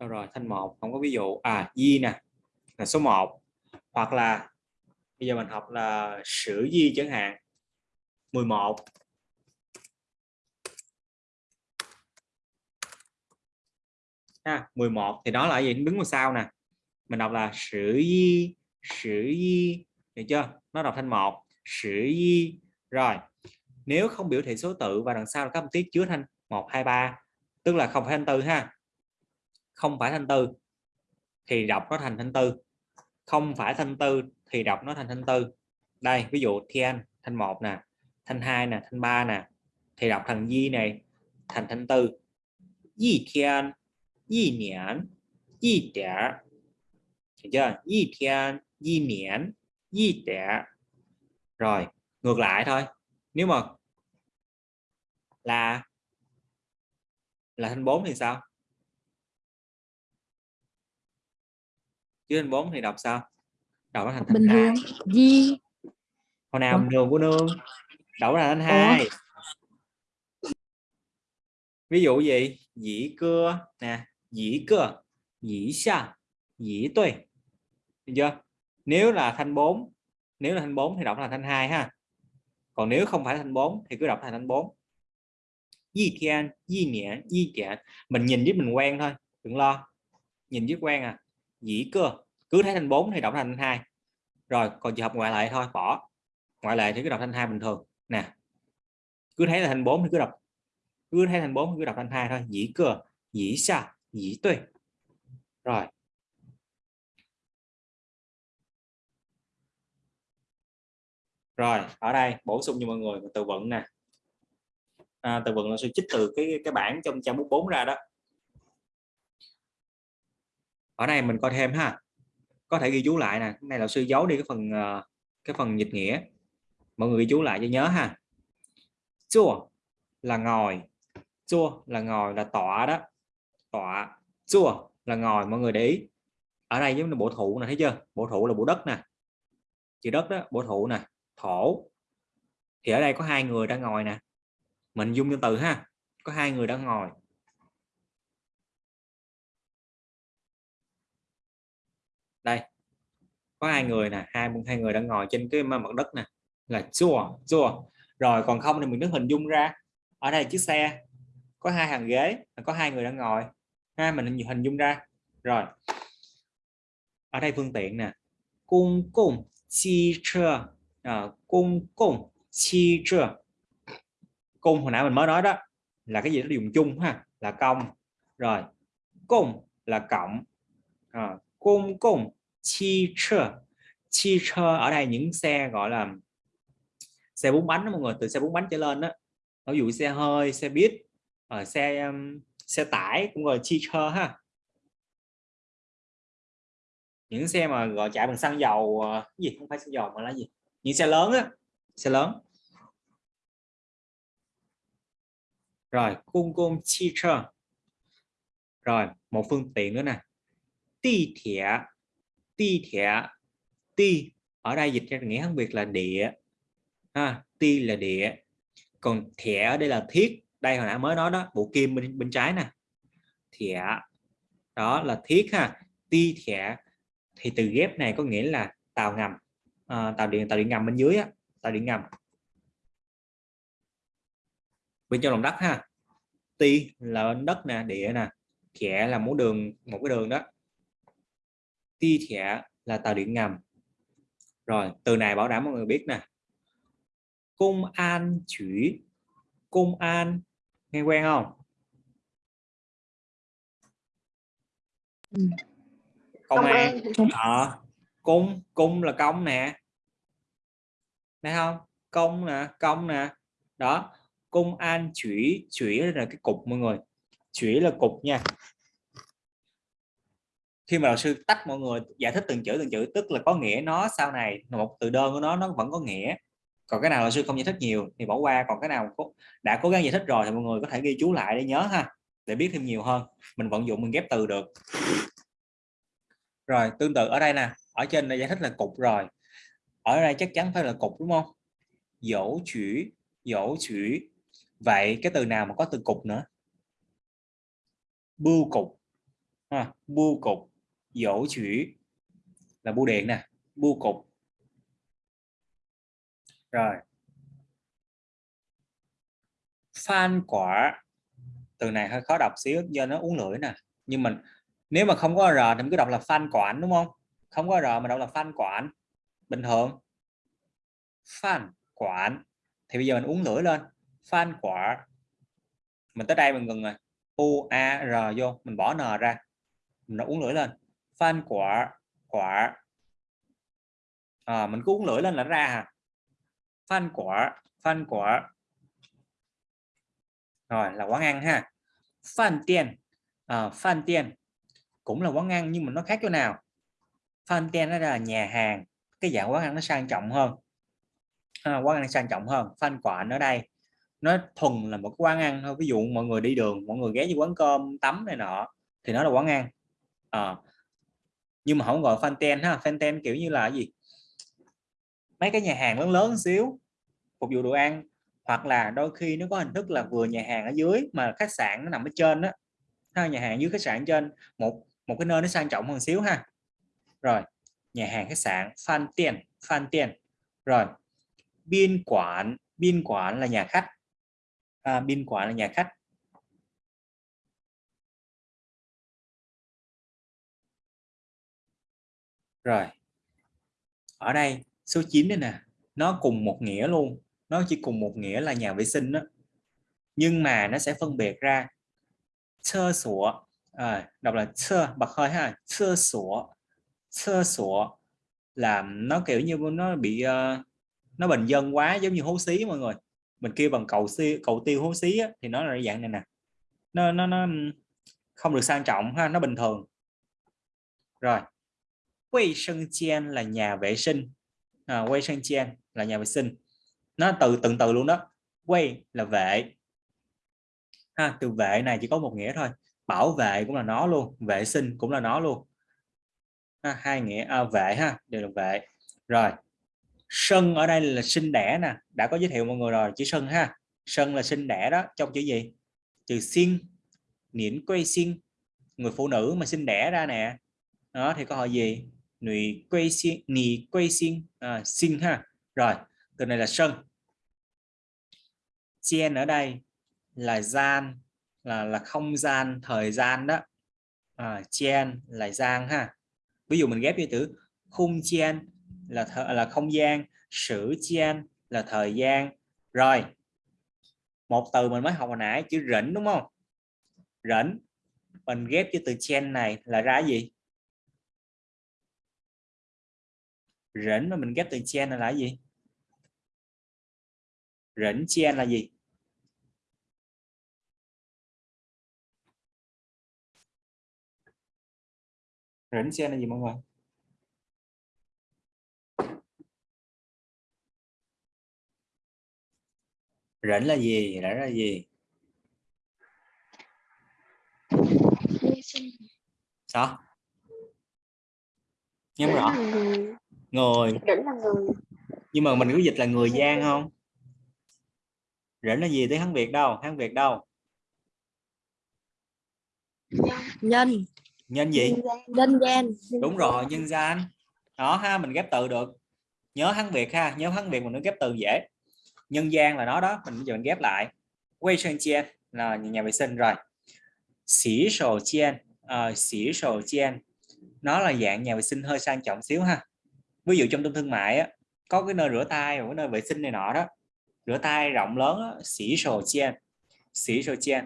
Đâu rồi, thanh một, không có ví dụ. À di nè, là số 1 hoặc là, bây giờ mình học là sử di chẳng hạn. 11 ha 11 thì đó là gì? Đứng ngoài sau nè. Mình đọc là sử di sử di. Được chưa? Nó đọc thanh một, sử di. Rồi, nếu không biểu thị số tự và đằng sau là các âm tiết chứa thanh 1 2 3 tức là không phải thanh tư ha không phải thanh tư, thì đọc nó thành thanh tư. Không phải thanh tư, thì đọc nó thành thanh tư. Đây, ví dụ thiên, thanh một nè, thanh hai nè, thanh ba nè, thì đọc thành di này, thành thanh tư. Di thiên, di niên di trẻ hiểu chưa? Di thiên, di niên di trẻ rồi, ngược lại thôi. Nếu mà là là thanh 4 thì sao? Chứ thanh 4 thì đọc sao? Đọc nó thành thanh bình thường. Di. Hồi nào đường của nương? Ra thành Ủa? hai. Ví dụ gì? Dĩ cưa nè dĩ cưa dĩ xa dĩ tuệ. Được chưa? Nếu là thanh 4 nếu là thanh 4 thì đọc là thanh 2 ha. Còn nếu không phải thanh 4 thì cứ đọc thành thanh 4 di thiên di niệm di tiện mình nhìn với mình quen thôi. Đừng lo. Nhìn với quen à dĩ cơ cứ thấy thành 4 thì đọc thành 2 rồi còn trường hợp ngoại lệ thôi bỏ. Ngoại lệ thì cứ đọc thành 2 bình thường. Nè cứ thấy là thành 4 thì cứ đọc. Cứ thấy thành 4 thì cứ đọc thành 2 thôi. Dĩ cơ dĩ xa dĩ tuệ. Rồi. Rồi ở đây bổ sung cho mọi người từ vựng nè. À, từ vựng là sự trích từ cái cái bảng trong trang bút 4 ra đó ở đây mình coi thêm ha. Có thể ghi chú lại nè. Cái này là sư giấu đi cái phần ờ, cái phần dịch nghĩa. Mọi người ghi chú lại cho nhớ ha. Chua là ngồi. Chua là ngồi là tọa đó. Tọa. Chua là ngồi, mọi người để ý. Ở đây giống như bộ thụ này thấy chưa? Bộ thụ là bộ đất nè. Chữ đất đó, bộ thụ nè. Thổ. Thì ở đây có hai người đang ngồi nè. Mình dung cho từ ha. Có hai người đang ngồi. Đây có hai người nè hai hai người đang ngồi trên cái mặt đất nè là chua chua rồi còn không thì mình đứng hình dung ra. Ở đây chiếc xe có hai hàng ghế có hai người đang ngồi. Ha mình hình dung ra. Rồi ở đây phương tiện nè. Cung cung chi chơ. À, cung cung chi chơ. Cung hồi nãy mình mới nói đó là cái gì nó dùng chung ha là công. Rồi cung là cộng. À, công cộng chi chơ. Chi chơ ở đây những xe gọi là xe bốn bánh đó mọi người từ xe bốn bánh trở lên đó. Ví dụ xe hơi xe buýt ở xe um, xe tải cũng gọi chi chơ ha. Những xe mà gọi chạy bằng xăng dầu ờ, cái gì không phải xăng dầu mà là gì? Những xe lớn á xe lớn. Rồi cung cung chi chơ. Rồi một phương tiện nữa nè ti thẻ ti thẻ ti. Ở đây dịch ra nghĩa khác biệt là địa. Ha ti là địa. Còn thẻ ở đây là thiết. Đây hồi nãy mới nói đó bộ kim bên bên trái nè. Thẻ đó là thiết ha. Ti thẻ thì từ ghép này có nghĩa là tàu ngầm. À, tàu điện tàu điện ngầm bên dưới á, tàu điện ngầm. Bên trong lòng đất ha. Ti là đất nè địa nè. Thẻ là một đường một cái đường đó ti thẻ là tàu điện ngầm. Rồi từ này bảo đảm mọi người biết nè. Công an chủ công an nghe quen không? Ừ. công an. à, cung cung là công nè. Thấy không? Công nè công nè. Đó công an chủy. Chủy là cái cục mọi người. Chủy là cục nha khi mà đạo sư tách mọi người giải thích từng chữ từng chữ tức là có nghĩa nó sau này một từ đơn của nó nó vẫn có nghĩa. Còn cái nào đạo sư không giải thích nhiều thì bỏ qua còn cái nào đã cố gắng giải thích rồi thì mọi người có thể ghi chú lại để nhớ ha để biết thêm nhiều hơn. Mình vận dụng mình ghép từ được. Rồi tương tự ở đây nè ở trên này giải thích là cục rồi. Ở đây chắc chắn phải là cục đúng không? Dỗ chữ dỗ chữ. Vậy cái từ nào mà có từ cục nữa? Bưu cục. Ha, bưu cục dỗ chữ là bưu điện nè, bưu cục. Rồi. Phan quả, từ này hơi khó đọc xíu, do nó uống lưỡi nè. Nhưng mình, nếu mà không có r thì mình cứ đọc là phan quản đúng không? Không có r mà đọc là phan quản bình thường. Phan quản thì bây giờ mình uống lưỡi lên. Phan quả, mình tới đây mình ngừng rồi. U a r vô, mình bỏ n ra. Mình nó uống lưỡi lên phan quả quả. À, mình cứ uống lưỡi lên là ra hả phan quả phan quả. Rồi là quán ăn ha. Phan tiền à, ờ, phan tiền cũng là quán ăn nhưng mà nó khác chỗ nào? Phan tiền nó là nhà hàng. Cái dạng quán ăn nó sang trọng hơn. À, quán ăn sang trọng hơn. Phan quả ở đây. Nó thuần là một quán ăn thôi. Ví dụ mọi người đi đường mọi người ghé như quán cơm tắm này nọ thì nó là quán ăn à, nhưng mà không gọi fan ten ha fan ten kiểu như là gì? Mấy cái nhà hàng lớn lớn xíu phục vụ đồ ăn hoặc là đôi khi nó có hình thức là vừa nhà hàng ở dưới mà khách sạn nó nằm ở trên đó ha, nhà hàng dưới khách sạn trên một một cái nơi nó sang trọng hơn xíu ha. Rồi nhà hàng khách sạn fan tiền fan tiền rồi biên quản biên quản là nhà khách. À, biên quản là nhà khách. Rồi. Ở đây số 9 đây nè nó cùng một nghĩa luôn. Nó chỉ cùng một nghĩa là nhà vệ sinh đó nhưng mà nó sẽ phân biệt ra sơ sủa à, đọc là sơ bật hơi ha sơ sủa. Sơ sủa là nó kiểu như nó bị uh, nó bình dân quá giống như hố xí mọi người. Mình kêu bằng cầu si cầu tiêu hố xí á, thì nó là dạng này nè. Nó nó nó không được sang trọng ha nó bình thường. Rồi quay sân chen là nhà vệ sinh. À, quay sân chen là nhà vệ sinh. Nó từ từng từ luôn đó. Quay là vệ. Ha từ vệ này chỉ có một nghĩa thôi. Bảo vệ cũng là nó luôn. Vệ sinh cũng là nó luôn. À, hai nghĩa. À, vệ ha đều là vệ. Rồi sân ở đây là sinh đẻ nè. Đã có giới thiệu mọi người rồi chữ sân ha. Sân là sinh đẻ đó trong chữ gì? Chữ xin niễn quay xin. Người phụ nữ mà sinh đẻ ra nè. Đó thì có hỏi gì? Nụy quay xin nì quay xin à, xin ha. Rồi từ này là sân. Chen ở đây là gian là là không gian thời gian đó. À, chen là gian ha. Ví dụ mình ghép với từ khung chen là th là không gian sử chen là thời gian. Rồi một từ mình mới học hồi nãy chữ rỉnh đúng không? Rỉnh. Mình ghép với từ chen này là ra gì? Rỉnh mà mình ghép từ chen là, gì? Rỉnh chen là gì? Rỉnh chen là gì mọi người? Rỉnh là gì? Rỉnh là gì? Sao? Nhưng rõ người rỉnh là người. Nhưng mà mình có dịch là người gian không? Rỉnh là gì tiếng hán việt đâu? Hán việt đâu? Nhân. Nhân gì? Nhân gian đúng rồi nhân gian đó ha mình ghép từ được. Nhớ hán việt ha nhớ hán việt mình nó ghép từ dễ. Nhân gian là nó đó mình giờ mình ghép lại. Quay sơn chen là nhà vệ sinh rồi. Xỉ sổ chen à, xỉ sổ chen nó là dạng nhà vệ sinh hơi sang trọng xíu ha ví dụ trong trung thương mại á, có cái nơi rửa tay và cái nơi vệ sinh này nọ đó rửa tay rộng lớn xỉ sổ chen xỉ sổ chen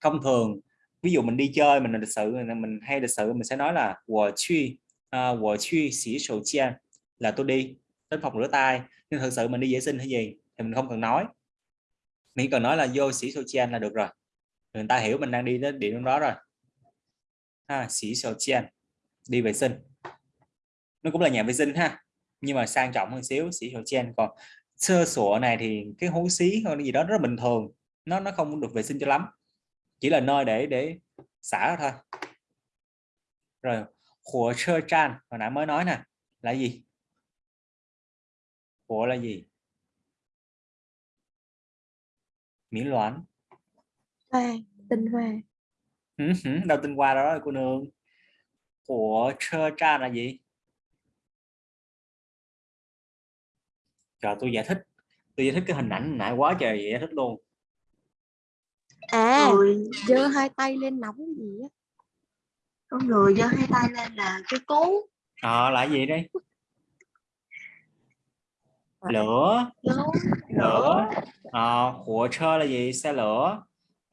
thông thường ví dụ mình đi chơi mình là lịch sự mình hay lịch sự mình sẽ nói là wo chui à, wo chi xỉ sổ chen là tôi đi đến phòng rửa tay. Nhưng thực sự mình đi vệ sinh hay gì thì mình không cần nói. Mình cần nói là vô xỉ sổ chen là được rồi. Người ta hiểu mình đang đi đến điểm đó rồi. Ha xỉ sổ chen đi vệ sinh nó cũng là nhà vệ sinh ha. Nhưng mà sang trọng hơn xíu sĩ hiệu chen còn sơ sủa này thì cái hố xí hay gì đó rất bình thường. Nó nó không được vệ sinh cho lắm. Chỉ là nơi để để xả thôi. Rồi của sơ chan. Hồi nãy mới nói nè. Là gì? Của là gì? Miễn loãng hoa tinh hoa. Đâu tinh hoa đó cô nương? Của sơ chan là gì? Trời tôi giải thích. Tôi giải thích cái hình ảnh nãy quá trời giải thích luôn. À giơ hai tay lên nóng cái gì á. Con người giơ hai tay lên là cái cú. Ờ là gì đây? Lửa. Lúa lửa. Ờ của chơ là gì? Xe lửa.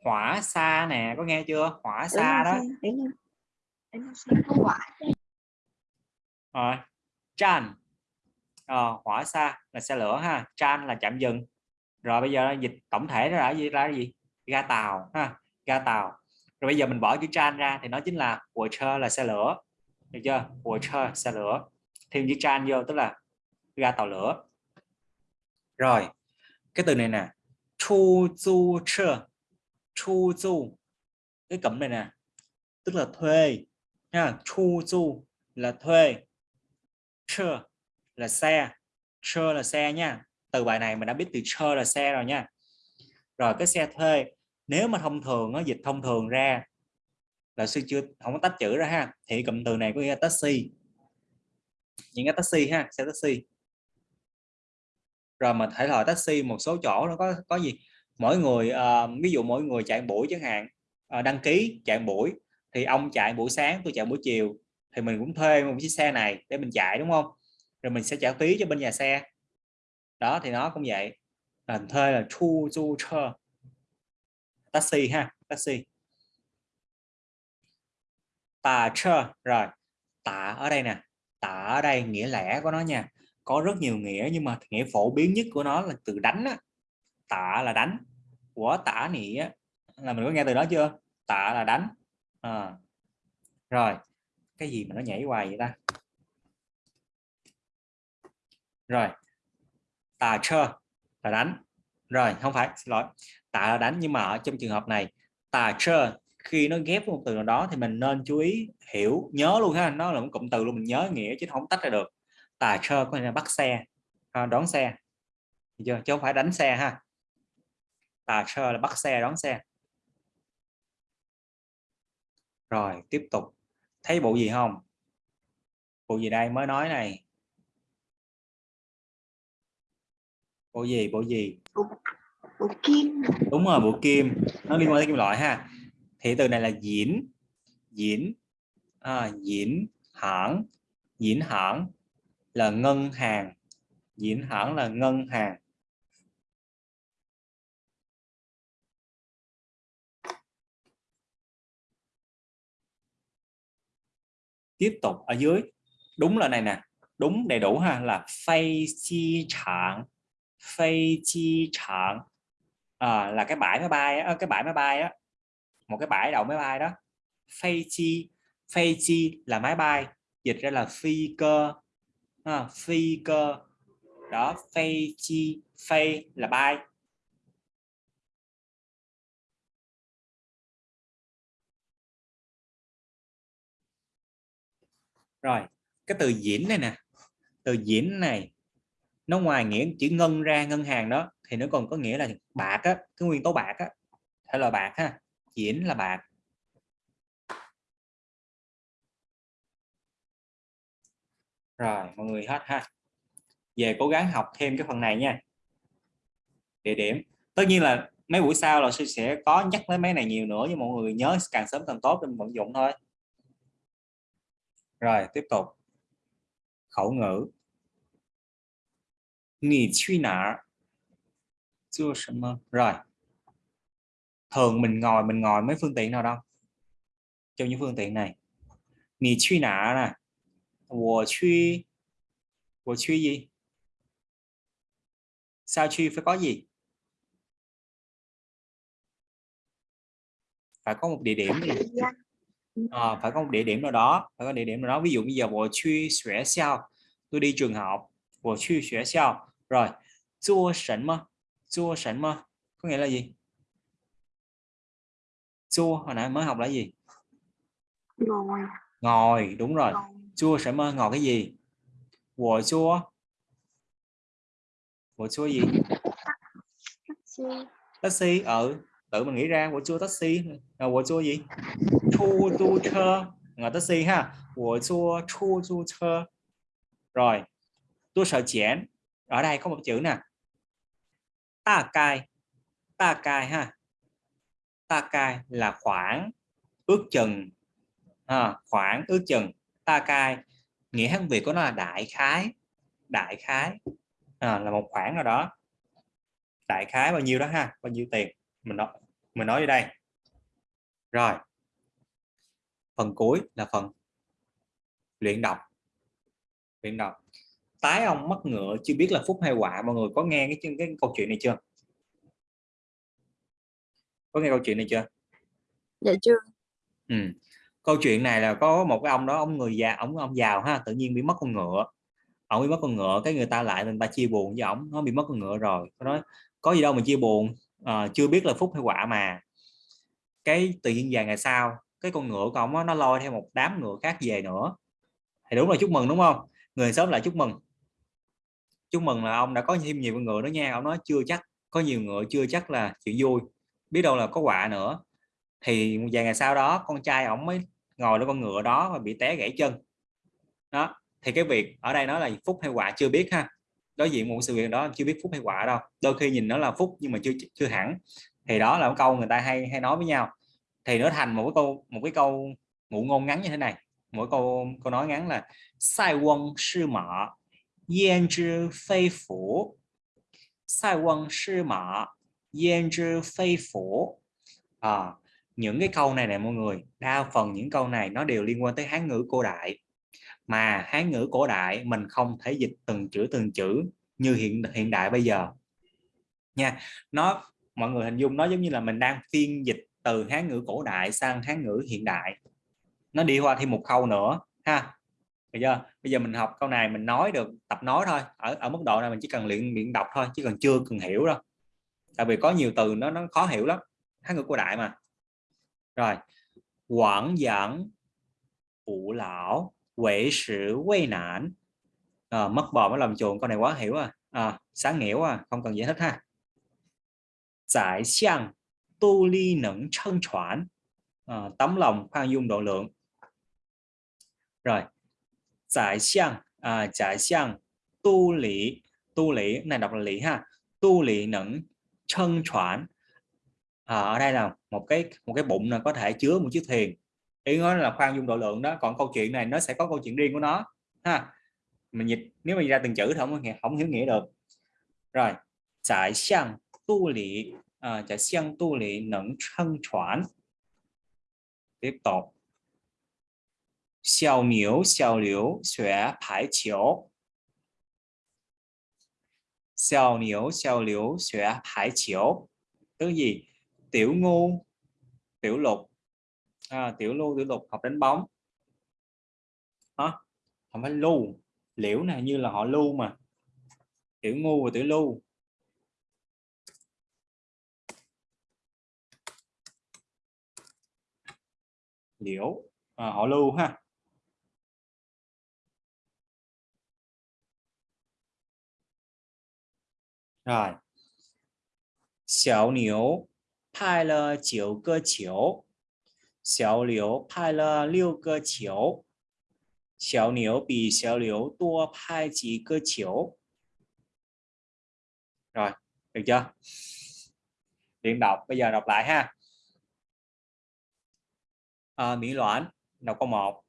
Hỏa xa nè có nghe chưa? Hỏa xa đó. rồi. Chan ờ, hỏa xa là xe lửa ha tran là chạm dừng. Rồi bây giờ dịch tổng thể nó là gì ra gì? Ga tàu ha ga tàu. Rồi bây giờ mình bỏ chữ tran ra thì nó chính là water là xe lửa. Được chưa? Water xe lửa. Thêm chữ tran vô tức là ga tàu lửa. Rồi cái từ này nè chu du chơ. Chu du cái cụm này nè tức là thuê ha chu du là thuê. Chơ là xe. Chơ là xe nha. Từ bài này mình đã biết từ chơ là xe rồi nha. Rồi cái xe thuê nếu mà thông thường nó dịch thông thường ra là sư chưa không có tách chữ ra ha thì cụm từ này có nghĩa là taxi. Những cái taxi ha xe taxi. Rồi mà thể loại taxi một số chỗ nó có có gì? Mỗi người uh, ví dụ mỗi người chạy buổi chẳng hạn uh, đăng ký chạy buổi thì ông chạy buổi sáng tôi chạy buổi chiều thì mình cũng thuê một chiếc xe này để mình chạy đúng không? Rồi mình sẽ trả phí cho bên nhà xe. Đó, thì nó cũng vậy. Là thuê là thu du chơ taxi ha, taxi. Tà chơ, rồi. Tà ở đây nè. Tà ở đây nghĩa lẽ của nó nha. Có rất nhiều nghĩa, nhưng mà nghĩa phổ biến nhất của nó là từ đánh á. tạ là đánh. Của tả nghĩa là mình có nghe từ đó chưa? Tạ là đánh. À. rồi, cái gì mà nó nhảy hoài vậy ta? Rồi. Tà chơ là đánh. Rồi không phải xin lỗi. Tạ là đánh nhưng mà ở trong trường hợp này tà chơ khi nó ghép một từ nào đó thì mình nên chú ý hiểu nhớ luôn ha. Nó là một cụm từ luôn mình nhớ nghĩa chứ không tách ra được. Tà chơ có nghĩa là bắt xe à, đón xe. Chưa? Chứ không phải đánh xe ha. Tà chơ là bắt xe đón xe. Rồi tiếp tục. Thấy bộ gì không? Bộ gì đây? Mới nói này. Bộ gì bộ gì? Bộ kim. Đúng rồi bộ kim. Nó liên quan tới kim loại ha. Thì từ này là diễn diễn à, diễn hãng diễn hãng là ngân hàng. Diễn hãng là ngân hàng. Tiếp tục ở dưới. Đúng là này nè. Đúng đầy đủ ha là phay chi trạng phay chi trạng. À, là cái bãi máy bay á, ờ, cái bãi máy bay á. Một cái bãi đậu máy bay đó. Phay chi phay chi là máy bay dịch ra là phi cơ. À, phi cơ. Đó phay chi phay là bay. Rồi cái từ diễn này nè. Từ diễn này nó ngoài nghĩa chữ ngân ra ngân hàng đó, thì nó còn có nghĩa là bạc á, cái nguyên tố bạc á. Hay là bạc ha diễn là bạc. Rồi, mọi người hết ha. Về cố gắng học thêm cái phần này nha. Địa điểm. Tất nhiên là mấy buổi sau là sư sẽ có nhắc tới mấy này nhiều nữa, nhưng mọi người nhớ càng sớm càng tốt để vận dụng thôi. Rồi, tiếp tục. Khẩu ngữ nghỉ suy nã chưa mơ rồi. Thường mình ngồi mình ngồi mấy phương tiện nào đâu? Trong những phương tiện này. Nghỉ suy nã này của suy của suy gì? Sao suy phải có gì? Phải có một địa điểm à, phải có một địa điểm nào đó phải có địa điểm nào đó. Ví dụ bây giờ bộ suy sửa sao tôi đi trường học bộ suy sửa sao rồi chua sẵn mà chua sẵn mà có nghĩa là gì? Chua hồi nãy mới học là gì? Ngồi. Ngồi đúng rồi. Ngồi. chua sẵn mà ngồi cái gì? Của chua. Của chua gì? Taxi. Taxi ở tự mình nghĩ ra của chua taxi. Là của chua gì? Chu du chơ ngồi taxi ha. Của chua chu du chơ rồi tôi sợ chén ở đây có một chữ nè. Ta cai. Ta cai ha. Ta cai là khoảng ước chừng. À, khoảng ước chừng. Ta cai nghĩa hán việt của nó là đại khái. Đại khái. À, là một khoảng nào đó. Đại khái bao nhiêu đó ha? Bao nhiêu tiền? Mình nói mình nói ở đây. Rồi. Phần cuối là phần luyện đọc. Luyện đọc tái ông mất ngựa chưa biết là phúc hay họa mọi người có nghe cái cái câu chuyện này chưa? Có nghe câu chuyện này chưa? Dạ chưa. Ừ. câu chuyện này là có một cái ông đó ông người già ông ông giàu ha tự nhiên bị mất con ngựa. Ông bị mất con ngựa cái người ta lại người ta chia buồn với ông nó bị mất con ngựa rồi. Có nói có gì đâu mà chia buồn à, chưa biết là phúc hay họa mà. Cái tự nhiên vài ngày sau cái con ngựa của ông nó lôi theo một đám ngựa khác về nữa. Thì đúng là chúc mừng đúng không? Người sớm lại chúc mừng chúc mừng là ông đã có thêm nhiều con ngựa đó nha, ông nói chưa chắc, có nhiều ngựa chưa chắc là chuyện vui, biết đâu là có quạ nữa. Thì vài ngày sau đó, con trai ổng mới ngồi lên con ngựa đó và bị té gãy chân. Đó, thì cái việc ở đây nói là phúc hay quả chưa biết ha. Đối diện một sự việc đó chưa biết phúc hay quả đâu, đôi khi nhìn nó là phúc nhưng mà chưa chưa hẳn. Thì đó là một câu người ta hay hay nói với nhau. Thì nó thành một cái câu, một cái câu ngụ ngôn ngắn như thế này. Mỗi câu câu nói ngắn là, sai quân sư mã yên之非福 sai quân sư mã yên之非福à, những cái câu này này mọi người đa phần những câu này nó đều liên quan tới hán ngữ cổ đại mà hán ngữ cổ đại mình không thể dịch từng chữ từng chữ như hiện hiện đại bây giờ nha nó mọi người hình dung nó giống như là mình đang phiên dịch từ hán ngữ cổ đại sang hán ngữ hiện đại nó đi qua thêm một khâu nữa ha bây giờ bây giờ mình học câu này mình nói được tập nói thôi. Ở ở mức độ này mình chỉ cần luyện miệng đọc thôi chứ còn chưa cần hiểu đâu. Tại vì có nhiều từ nó nó khó hiểu lắm. Hán ngữ cổ đại mà. Rồi. Quảng giảng phụ lão quệ sự quê nản. À, mất bò mới làm chuồng con này quá hiểu à, à sáng nghĩa à không cần giải thích ha. Giải xiang tu ly nẫn chân choản. À, tấm lòng khoan dung độ lượng. Rồi giải xiang à, giải xiang tu lý tu lý này đọc là lý ha. Tu lý nẫn chân choản. À, ở đây là một cái một cái bụng là có thể chứa một chiếc thuyền. Ý nói là khoan dung độ lượng đó còn câu chuyện này nó sẽ có câu chuyện riêng của nó ha. Mình dịch nếu mình ra từng chữ thì không không hiểu nghĩa được. Rồi giải xiang tu lý à, giải xiang tu lý nẫn chân choản. Tiếp tục xiao miếu, xiao liếu, xuế 排 chiếu. Xiao miếu, xiao liếu, xuế 排 chiếu. Tức gì? Tiểu ngu, tiểu lục, à, tiểu lưu, tiểu lục học đánh bóng. Hả? Không phải lưu, liễu này như là họ lưu mà. Tiểu ngu và tiểu lưu. Liễu, à, họ lưu ha rồi. Xiao liu pai le chiều cơ chiều. Xiao liu pai le liu cơ chiều. Xiao liu bị xiao liu tua pai chỉ cơ chiều. Rồi được chưa? Luyện đọc bây giờ đọc lại ha. À, mỹ Loan đọc câu một.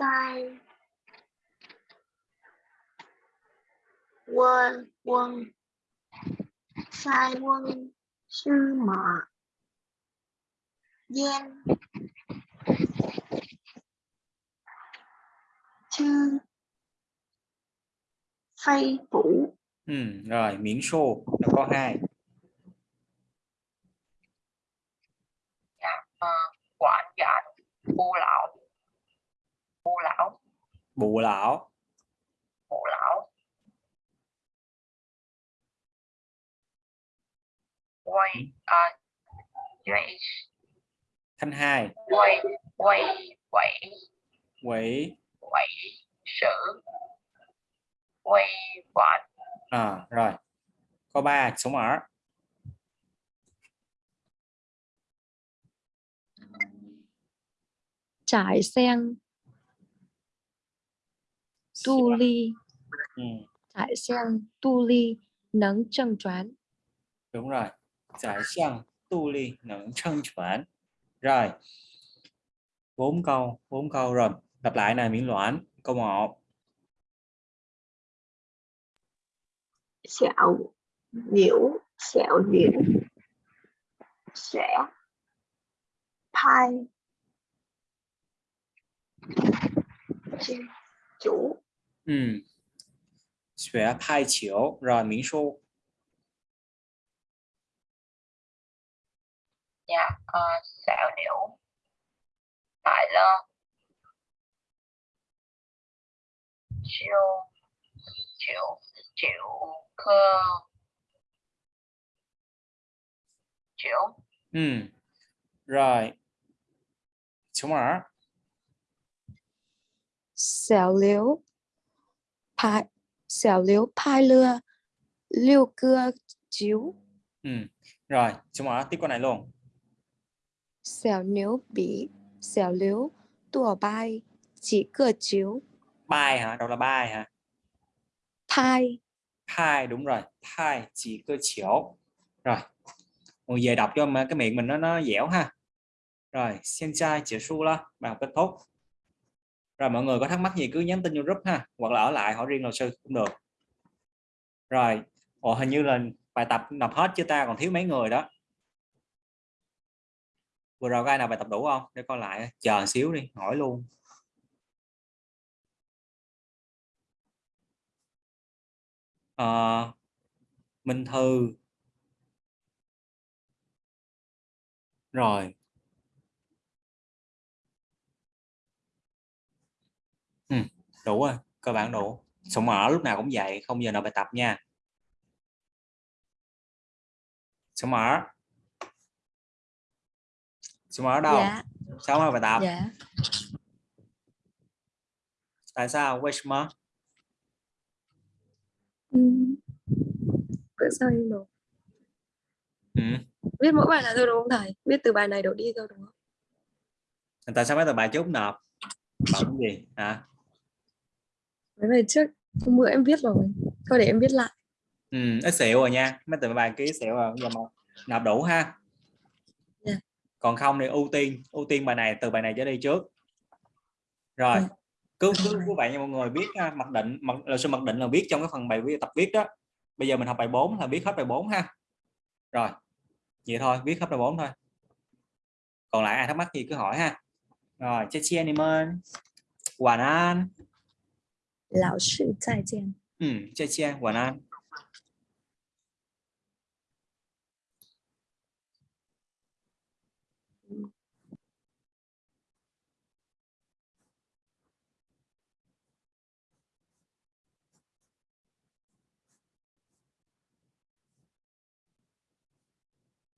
Sai. Quân quân. Sai quân sư mã gian chư. Phay phủ Ừ, rồi, miễn số, nó có hai. à, quản giảng bù lão bù lão. Bù lão, bù lão. Quay à, quay. Thanh hai, quay quay quậy quỷ, quậy sử. Quay quản à, rồi. Có ba, số mở. trải sen tu ly Ừ, trải sen tu ly nắng trăng choán đúng rồi. Giải xiang tu ly nẫn chân chuẩn. Rồi. Bốn câu, bốn câu rồi. Lặp lại này miễn loạn. Câu 1. xạo nhiễu xạo nhiễu sẽ phai Chi- chủ Ừ. Xuế phai chiếu. Rồi miễn số. nhà uh, xạo liễu tại lơ chiêu chịu chịu cơ chịu Ừ. Rồi. Số mở. 小刘派小刘派了六个球， Ừ. Rồi, số mở tiếp câu này luôn. 小牛比小刘多拍几个球， Bài hả? Đâu là bài hả? 拍 Hai đúng rồi. Hai chỉ cơ chiếu. Rồi. Mọi về đọc cho mà cái miệng mình nó nó dẻo ha. Rồi, xin chai结束了. Bài học kết thúc. Rồi mọi người có thắc mắc gì cứ nhắn tin vô group ha, hoặc là ở lại hỏi riêng luật sư cũng được. Rồi, ồ hình như là bài tập nộp hết chưa ta, còn thiếu mấy người đó. Vừa rồi có ai nào bài tập đủ không? Để coi lại, chờ xíu đi, hỏi luôn. à, Minh Thư. Rồi. đủ rồi cơ bản đủ. Sụng mỡ lúc nào cũng vậy không giờ nào bài tập nha. Sụng mỡ sụng mỡ đâu? Dạ. sao mà bài tập. Dạ. tại sao? Quay sụng mỡ bữa sau ừ. biết mỗi bài là đâu đúng không thầy? Biết từ bài này đổ đi đâu đúng không? Tại sao mấy tờ bài trước nộp? Bảo gì? Hả? à? Mấy bài trước hôm bữa em viết rồi. Thôi để em viết lại. Ừ, ít xịu rồi nha. Mấy tờ bài ký xịu rồi. Giờ mà nộp đủ ha. Dạ. Còn không thì ưu tiên ưu tiên bài này từ bài này trở đi trước. Rồi. Dạ. Cứ cứ như vậy nha mọi người biết ha, mặc định mặc là sư mặc định là viết trong cái phần bài viết tập viết đó. Bây giờ mình học bài 4 là viết hết bài 4 ha. Rồi. Vậy thôi, viết hết bài 4 thôi. Còn lại ai thắc mắc gì cứ hỏi ha. Rồi, chia chia anh em. Hoàn an. Lão sư 再见。Ừ, chia chia, Hoàn an.